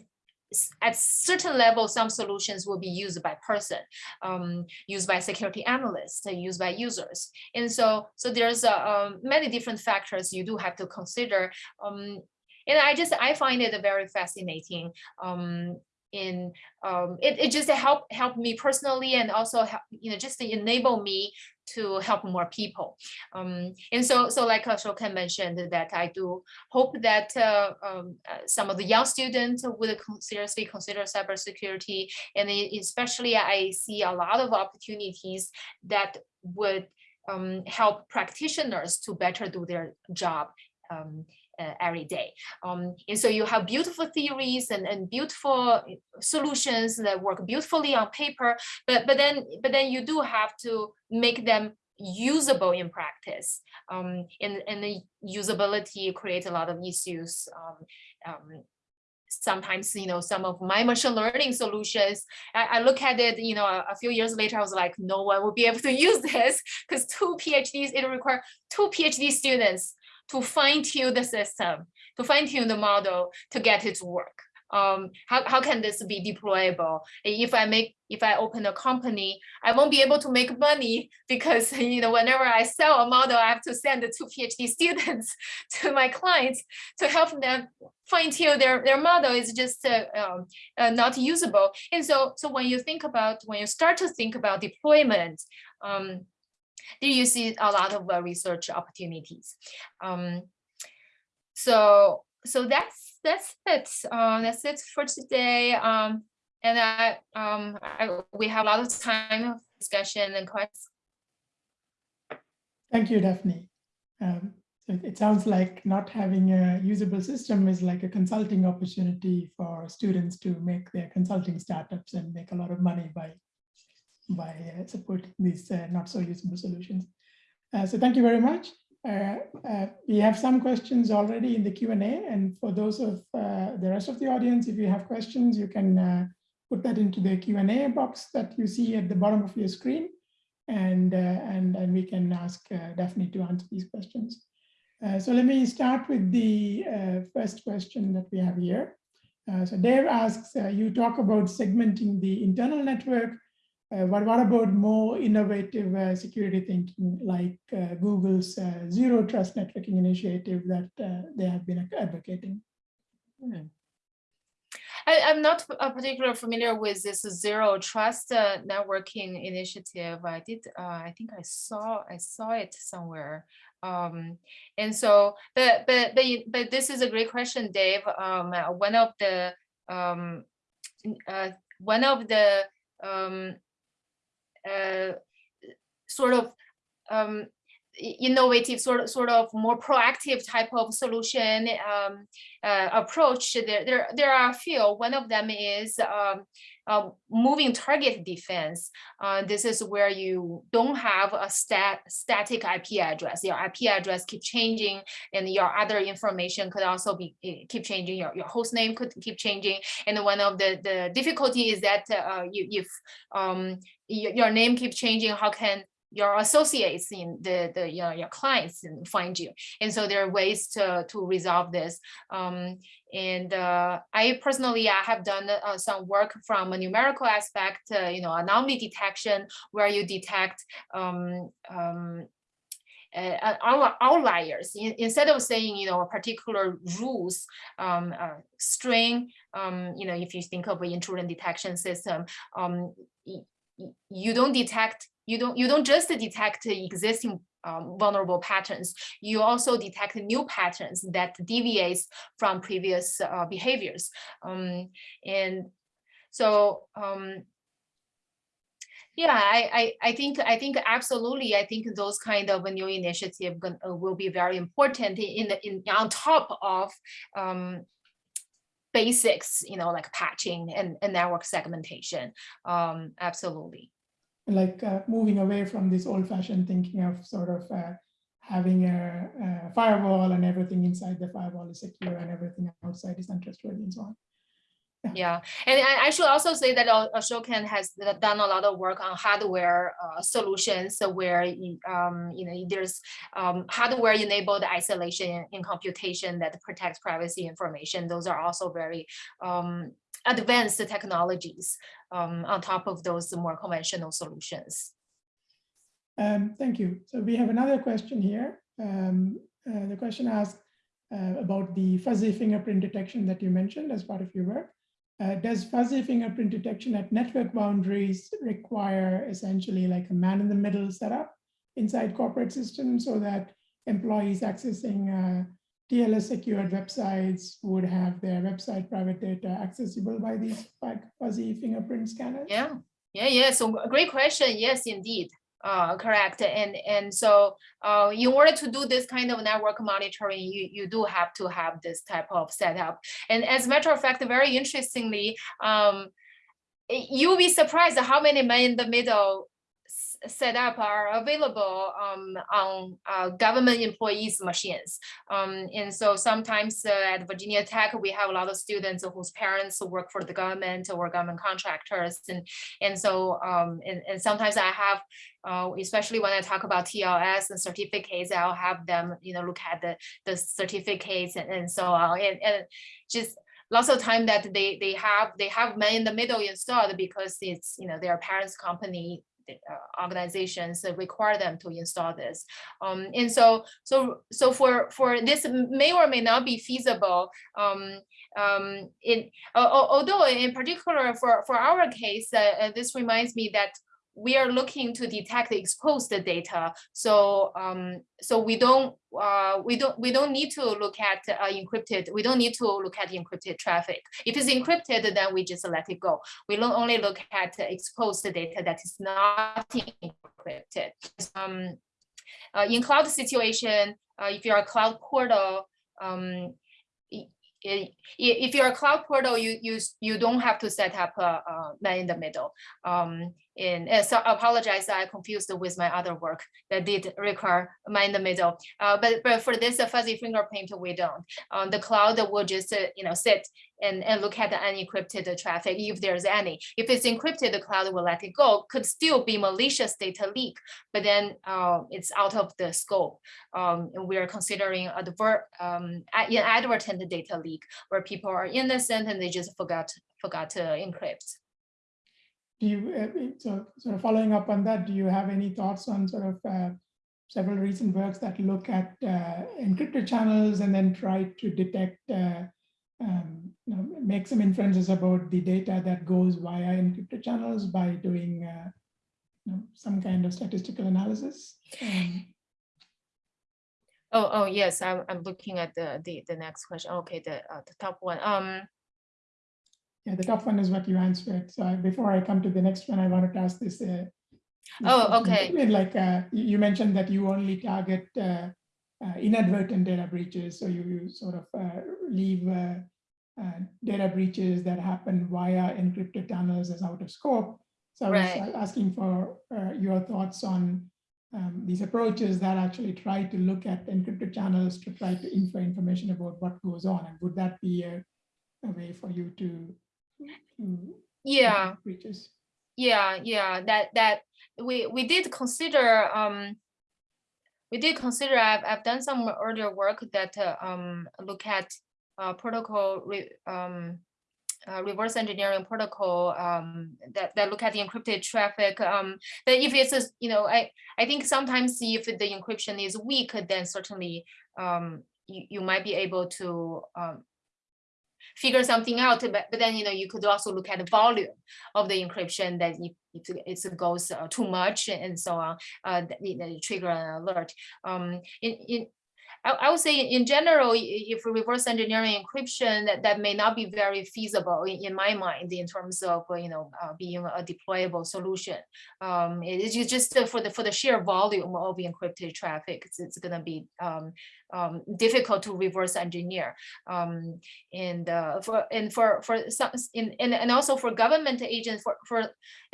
at certain level, some solutions will be used by person, um, used by security analysts, uh, used by users. And so, so there's uh, um, many different factors you do have to consider. Um, and I just, I find it very fascinating um, in um, it, it just help help me personally and also help, you know just enable me to help more people. Um, and so so like Asokan mentioned that I do hope that uh, um, uh, some of the young students would seriously consider cybersecurity. And especially I see a lot of opportunities that would um, help practitioners to better do their job um, uh, every day. Um, and so you have beautiful theories and, and beautiful solutions that work beautifully on paper, but, but, then, but then you do have to make them usable in practice. Um, and, and the usability creates a lot of issues. Um, um, sometimes, you know, some of my machine learning solutions, I, I look at it, you know, a, few years later, I was like, no one will be able to <laughs> use this because two PhDs, it requires two PhD students to fine tune the system, to fine tune the model to get it to work. Um, how, how can this be deployable? If I make, if I open a company, I won't be able to make money because, <laughs> you know, whenever I sell a model, I have to send the two PhD students <laughs> to my clients to help them fine tune their, their model is just uh, um, uh, not usable. And so, so when you think about, when you start to think about deployment, um, there you see a lot of uh, research opportunities. Um, so so that's that's it. Uh, that's it for today. Um, and I, um, I, we have a lot of time of discussion and questions. Thank you, Daphne. Um, so it sounds like not having a usable system is like a consulting opportunity for students to make their consulting startups and make a lot of money by by uh, supporting these uh, not so usable solutions. Uh, so thank you very much. we have some questions already in the Q&A and for those of the rest of the audience, if you have questions, you can put that into the Q&A box that you see at the bottom of your screen and, and, and we can ask Daphne to answer these questions. Uh, so let me start with the uh, first question that we have here. Uh, so Dave asks, you talk about segmenting the internal network but what about more innovative uh, security thinking like uh, Google's uh, zero trust networking initiative that uh, they have been advocating? Hmm. I, am not particularly familiar with this zero trust uh, networking initiative. I did, I think I saw, I saw it somewhere. Um, and so, but, but, but, but this is a great question, Dave. Um, one of the um, uh, one of the um, uh, sort of um, innovative sort of sort of more proactive type of solution um, uh, approach. There there there are a few. One of them is um, um, moving target defense. Uh, this is where you don't have a stat static IP address. Your IP address keep changing and your other information could also be eh, keep changing. Your, your host name could keep changing. And one of the the difficulty is that uh, you if um, your, name keep changing how can your associates in the the your, your clients find you? And so there are ways to to resolve this. Um and uh, i personally i have done uh, some work from a numerical aspect uh, you know anomaly detection where you detect um um uh, outliers. In- instead of saying you know a particular rules um uh, string um you know if you think of an intrusion detection system um you don't detect you don't you don't just detect existing um, vulnerable patterns. You also detect new patterns that deviates from previous uh, behaviors. Um, and so um, yeah, I, I, I think, I think absolutely, I think those kind of new initiative will be very important in in, on top of um, basics, you know, like patching and, and network segmentation. Um, absolutely. like uh, moving away from this old fashioned thinking of sort of uh, having a, a firewall and everything inside the firewall is secure and everything outside is untrustworthy and so on. Yeah, and I, should also say that uh, Asokan has done a lot of work on hardware uh, solutions where um, you know there's um, hardware enabled isolation in computation that protects privacy information. Those are also very um, advanced technologies um, on top of those more conventional solutions. Um, thank you. So we have another question here. Um, uh, the question asks uh, about the fuzzy fingerprint detection that you mentioned as part of your work. Uh, does fuzzy fingerprint detection at network boundaries require essentially like a man in the middle setup inside corporate systems so that employees accessing uh, TLS secured websites would have their website private data accessible by these fuzzy fingerprint scanners? Yeah, yeah, yeah. So great question. Yes, indeed. Uh, correct. And and so uh, in order to do this kind of network monitoring, you, you do have to have this type of setup. And as a matter of fact, very interestingly, um, you'll be surprised how many men in the middle s- setup are available um, on uh, government employees' machines. Um, and so sometimes uh, at Virginia Tech, we have a lot of students whose parents work for the government or government contractors. And, and so, um, and, and sometimes I have, uh, especially when I talk about TLS and certificates, I'll have them, you know, look at the, the certificates and, and so on. And, and just lots of time that they, they have, they have man in the middle installed because it's, you know, their parents' company uh, organizations that require them to install this. Um, and so, so, so for, for this may or may not be feasible. Um, um, in, al- although in particular for, for our case, uh, uh, this reminds me that we are looking to detect exposed data. So, um, so we don't, uh, we don't, we don't need to look at uh, encrypted. We don't need to look at encrypted traffic. If it's encrypted, then we just let it go. We don't only look at exposed data that is not encrypted. Um, uh, in cloud situation, uh, if you're a cloud portal, um, if you're a cloud portal, you you you don't have to set up a, a man in the middle. Um, and so I apologize, I confused with my other work that did require man in the middle. Uh, but but for this fuzzy fingerprint, we don't. Um, the cloud will just uh, you know sit and, and look at the unencrypted traffic if there's any. If it's encrypted, the cloud will let it go. Could still be malicious data leak, but then uh, it's out of the scope. Um, and we are considering advert, um, inadvertent data leak where people are innocent and they just forgot forgot to encrypt. Do you, uh, so sort of following up on that, do you have any thoughts on sort of uh, several recent works that look at uh, encrypted channels and then try to detect, uh, um, you know, make some inferences about the data that goes via encrypted channels by doing uh, you know, some kind of statistical analysis? Um, Oh, oh, yes, I'm, I'm looking at the, the, the next question. Okay, the, uh, the top one. Um, Yeah, the top one is what you answered. So I- before I come to the next one, I wanted to ask this. uh, this Oh, okay. Like, uh, you you mentioned that you only target uh, inadvertent data breaches, so you you sort of uh, leave uh, uh, data breaches that happen via encrypted tunnels as out of scope. So I was Right. uh, asking for uh, your thoughts on um, these approaches that actually try to look at encrypted channels to try to infer information about what goes on, and would that be a, a way for you to, to Yeah. breaches? Yeah, yeah, that that we we did consider um we did consider I've I've done some earlier work that uh, um look at uh protocol re, um uh, reverse engineering protocol um that that look at the encrypted traffic um that if it's a, you know I I think sometimes if the encryption is weak then certainly um you, you might be able to um figure something out, but, but then, you know, you could also look at the volume of the encryption that if, it goes uh, too much and so on, uh, that, trigger an alert. Um, in, in, I, I would say in general, if reverse engineering encryption, that, that may not be very feasible in, in my mind in terms of, uh, you know, uh, being a deployable solution. Um, it is just for the for the sheer volume of encrypted traffic, it's, it's going to be um, um, difficult to reverse engineer. Um, and uh, for and for for some in, and, and also for government agents for for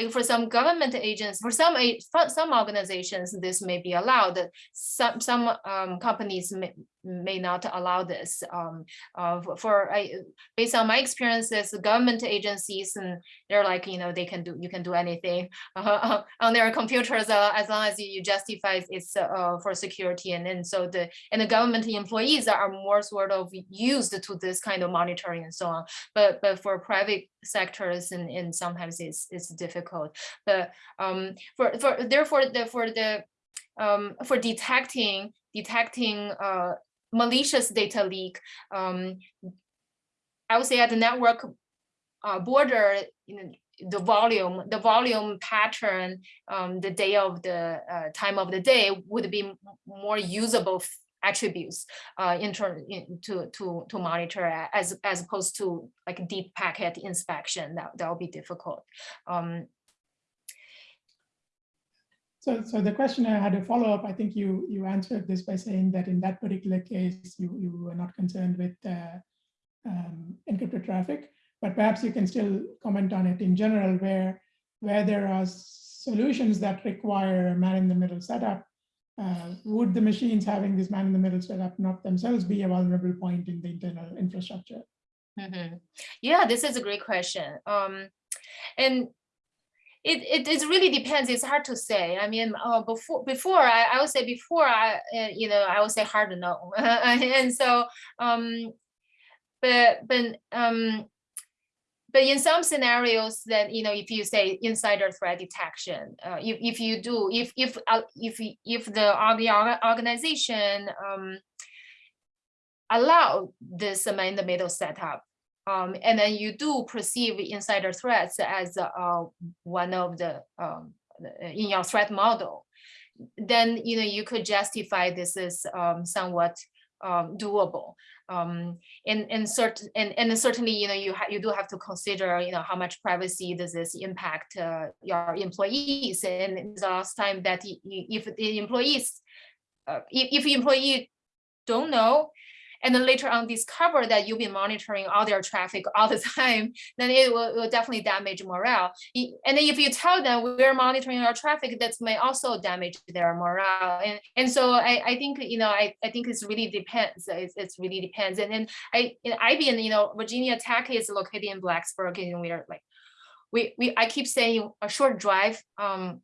for some government agents for some for some organizations this may be allowed some some um, companies may, may not allow this um, uh, for- I, based on my experiences government agencies and they're like you know they can do you can do anything <laughs> uh, on their computers uh, as long as you, justify it's uh, for security and and so the and the government employees are more sort of used to this kind of monitoring and so on. But but for private sectors and, and sometimes it's it's difficult. But um for for therefore the for the um for detecting detecting uh malicious data leak, um I would say at the network uh, border, you know, the volume, the volume pattern, um, the day of the uh, time of the day would be more usable attributes uh, in turn to to to monitor as as opposed to like deep packet inspection that that will be difficult. Um, So, so the question I had a follow up. I think you you answered this by saying that in that particular case, you you were not concerned with uh, um, encrypted traffic, but perhaps you can still comment on it in general, where where there are solutions that require a man in the middle setup. Uh, would the machines having this man in the middle setup not themselves be a vulnerable point in the internal infrastructure? mhm. Yeah, this is a great question. Um, and it, it it really depends. It's hard to say. I mean, uh, before before I, I would say before I uh, you know I would say hard to know, <laughs> and so um, but but um, but in some scenarios that you know if you say insider threat detection, uh, if if you do if if uh, if if the the organization um, allow this man in the middle setup um, and then you do perceive insider threats as uh, one of the um, in your threat model, then you know you could justify this is um, somewhat um, doable. Um, and and certain and, and certainly you know you you do have to consider you know how much privacy does this impact uh, your employees. And the last time that if the employees uh, if, if employee don't know and then later on discover that you've been monitoring all their traffic <laughs> all the time, then it will, will definitely damage morale. And then if you tell them we're monitoring our traffic, that may also damage their morale. And and so I, I think you know I, I think it's really depends. It's, it's really depends. And then I in IBM, you know, Virginia Tech is located in Blacksburg, and we're like we we I keep saying a short drive um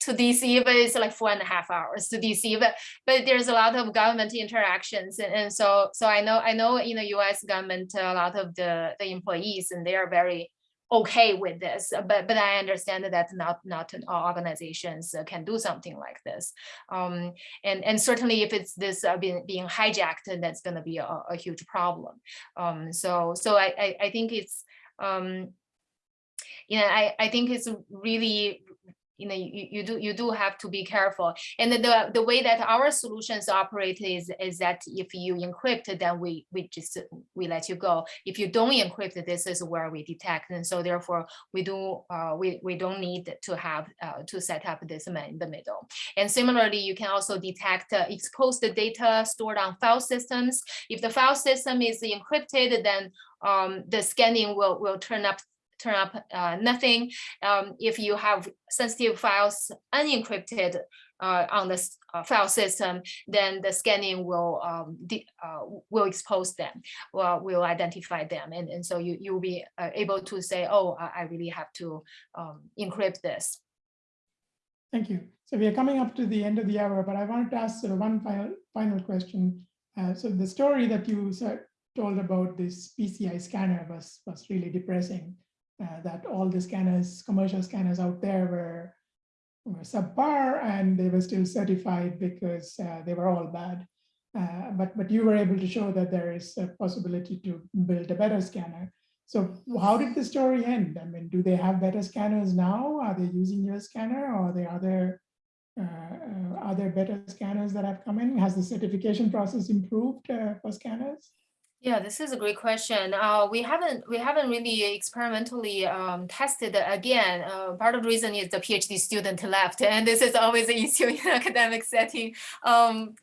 to DC, but it's like four and a half hours to DC. But but there's a lot of government interactions, and, and so so I know I know in the U.S. government a lot of the the employees and they are very okay with this. But but I understand that not not all organizations uh, can do something like this. Um, and and certainly if it's this uh, being being hijacked, that's going to be a, a huge problem. Um, so so I I, I think it's um, you know I I think it's really you know, you, you do you do have to be careful. And the the way that our solutions operate is is that if you encrypt, then we we just we let you go. If you don't encrypt, this is where we detect. And so therefore we do uh, we we don't need to have uh, to set up this in the middle. And similarly, you can also detect uh, exposed data stored on file systems. If the file system is encrypted, then um, the scanning will will turn up turn up uh, nothing. Um, if you have sensitive files unencrypted uh, on the uh, file system, then the scanning will um, uh, will expose them, well, will identify them, and and so you you will be uh, able to say, oh, I, I really have to um, encrypt this. Thank you. So we are coming up to the end of the hour, but I wanted to ask sort of one final final question. Uh, so the story that you said, told about this PCI scanner was was really depressing uh, that all the scanners, commercial scanners out there were, were subpar and they were still certified because uh, they were all bad. Uh, but, but you were able to show that there is a possibility to build a better scanner. So how did the story end? I mean, do they have better scanners now? Are they using your scanner or are there other uh, uh, are there better scanners that have come in? Has the certification process improved uh, for scanners? Yeah, this is a great question. Uh, we haven't we haven't really experimentally um, tested again. Uh, part of the reason is the PhD student left, <laughs> and this is always an issue in <laughs> academic setting. Um,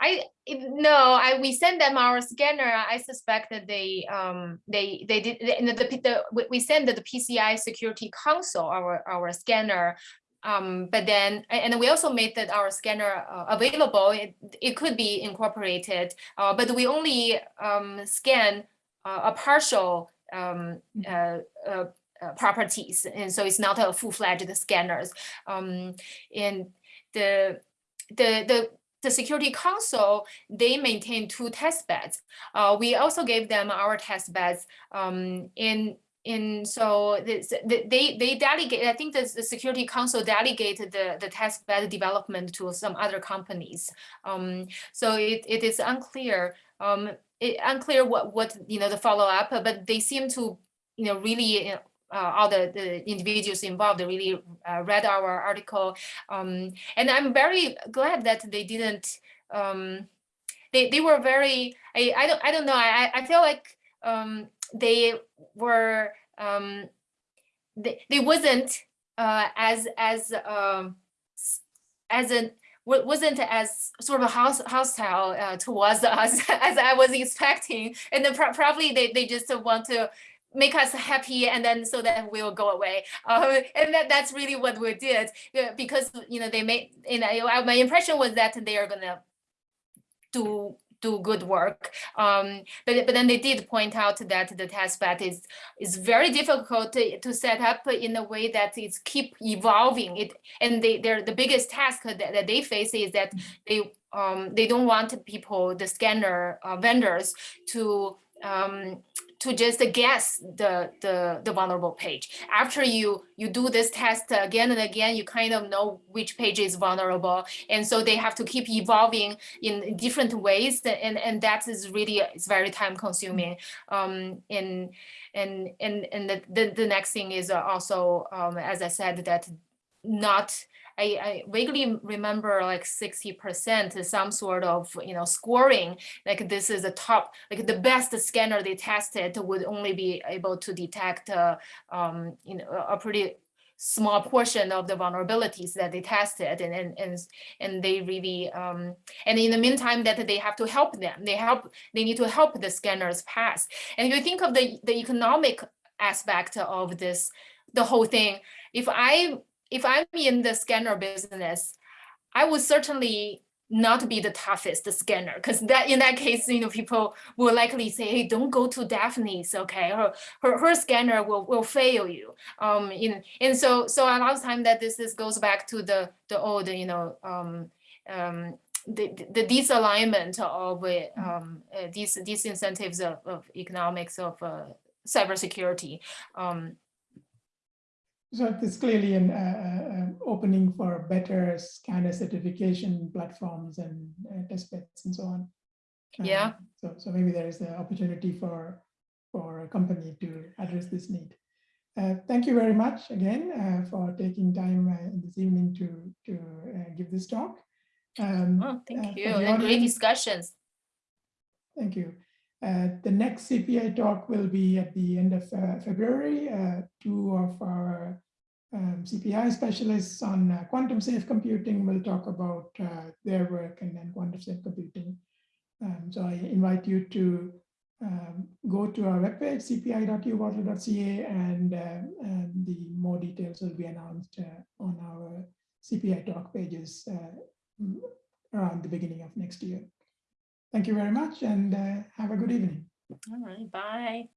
I no, I we sent them our scanner. I suspect that they um they they did the, the, the we sent the PCI Security Council our our scanner um, but then, and we also made that our scanner uh, available. It, it could be incorporated, uh, but we only um, scan uh, a partial um, mm-hmm. uh, uh, uh, properties, and so it's not a full-fledged scanners. Um, and the the the the Security Council, they maintain two test beds. we also gave them our test beds um, in and so they they delegate. I think the, the Security Council delegated the the test bed development to some other companies. Um, so it, it is unclear um, it, unclear what what you know the follow up, but they seem to you know really uh, all the, the individuals involved really uh, read our article. Um, and I'm very glad that they didn't, um, they, they were very, I, I, don't, I don't know, I, I feel like um, they were um, they, they wasn't uh, as as um, as an wasn't as sort of house, hostile uh, towards us <laughs> as I was expecting, and then pro probably they they just want to make us happy and then so that we'll go away. Uh, and that that's really what we did. Because you know they made you know my impression was that they are gonna do do good work. Um, but, but then they did point out that the test bed is, is very difficult to, to set up in a way that it's keep evolving. It And they, they're, the biggest task that, that they face is that they, um, they don't want people, the scanner uh, vendors to um, to just guess the, the, the vulnerable page. After you, you do this test again and again, you kind of know which page is vulnerable. And so they have to keep evolving in different ways. And, and that is really, it's very time consuming. Um, and, and, and, and the, the, the next thing is also, um, as I said, that not I, I vaguely remember like 60% some sort of, you know, scoring, like this is the top, like the best scanner they tested would only be able to detect, uh, um, you know, a pretty small portion of the vulnerabilities that they tested and and and, and they really um, and in the meantime that they have to help them. They help they need to help the scanners pass. And you think of the the economic aspect of this the whole thing if i if I'm in the scanner business, I would certainly not be the toughest scanner because that in that case, you know, people will likely say, hey, don't go to Daphne's, okay? Her her, her scanner will, will fail you. Um, know, and so so a lot of time that this, this goes back to the the old, you know, um, um, the, the disalignment of um, uh, these these incentives of, of economics of uh, cybersecurity. Um, so it's clearly an uh, uh, opening for better scanner certification platforms and uh, test beds and so on. Yeah. Um, so, so maybe there is an opportunity for for a company to address this need. uh, thank you very much again uh, for taking time uh, this evening to to uh, give this talk. Um, Oh, thank you. And great discussions. Thank you. Uh, the next CPI talk will be at the end of uh, February. Uh, two of our um, CPI specialists on uh, quantum safe computing will talk about uh, their work and then quantum safe computing. Um, so I invite you to um, go to our webpage, cpi.uwaterloo.ca, and, uh, and the more details will be announced on our CPI talk pages around the beginning of next year. Thank you very much and uh, have a good evening. All right, bye.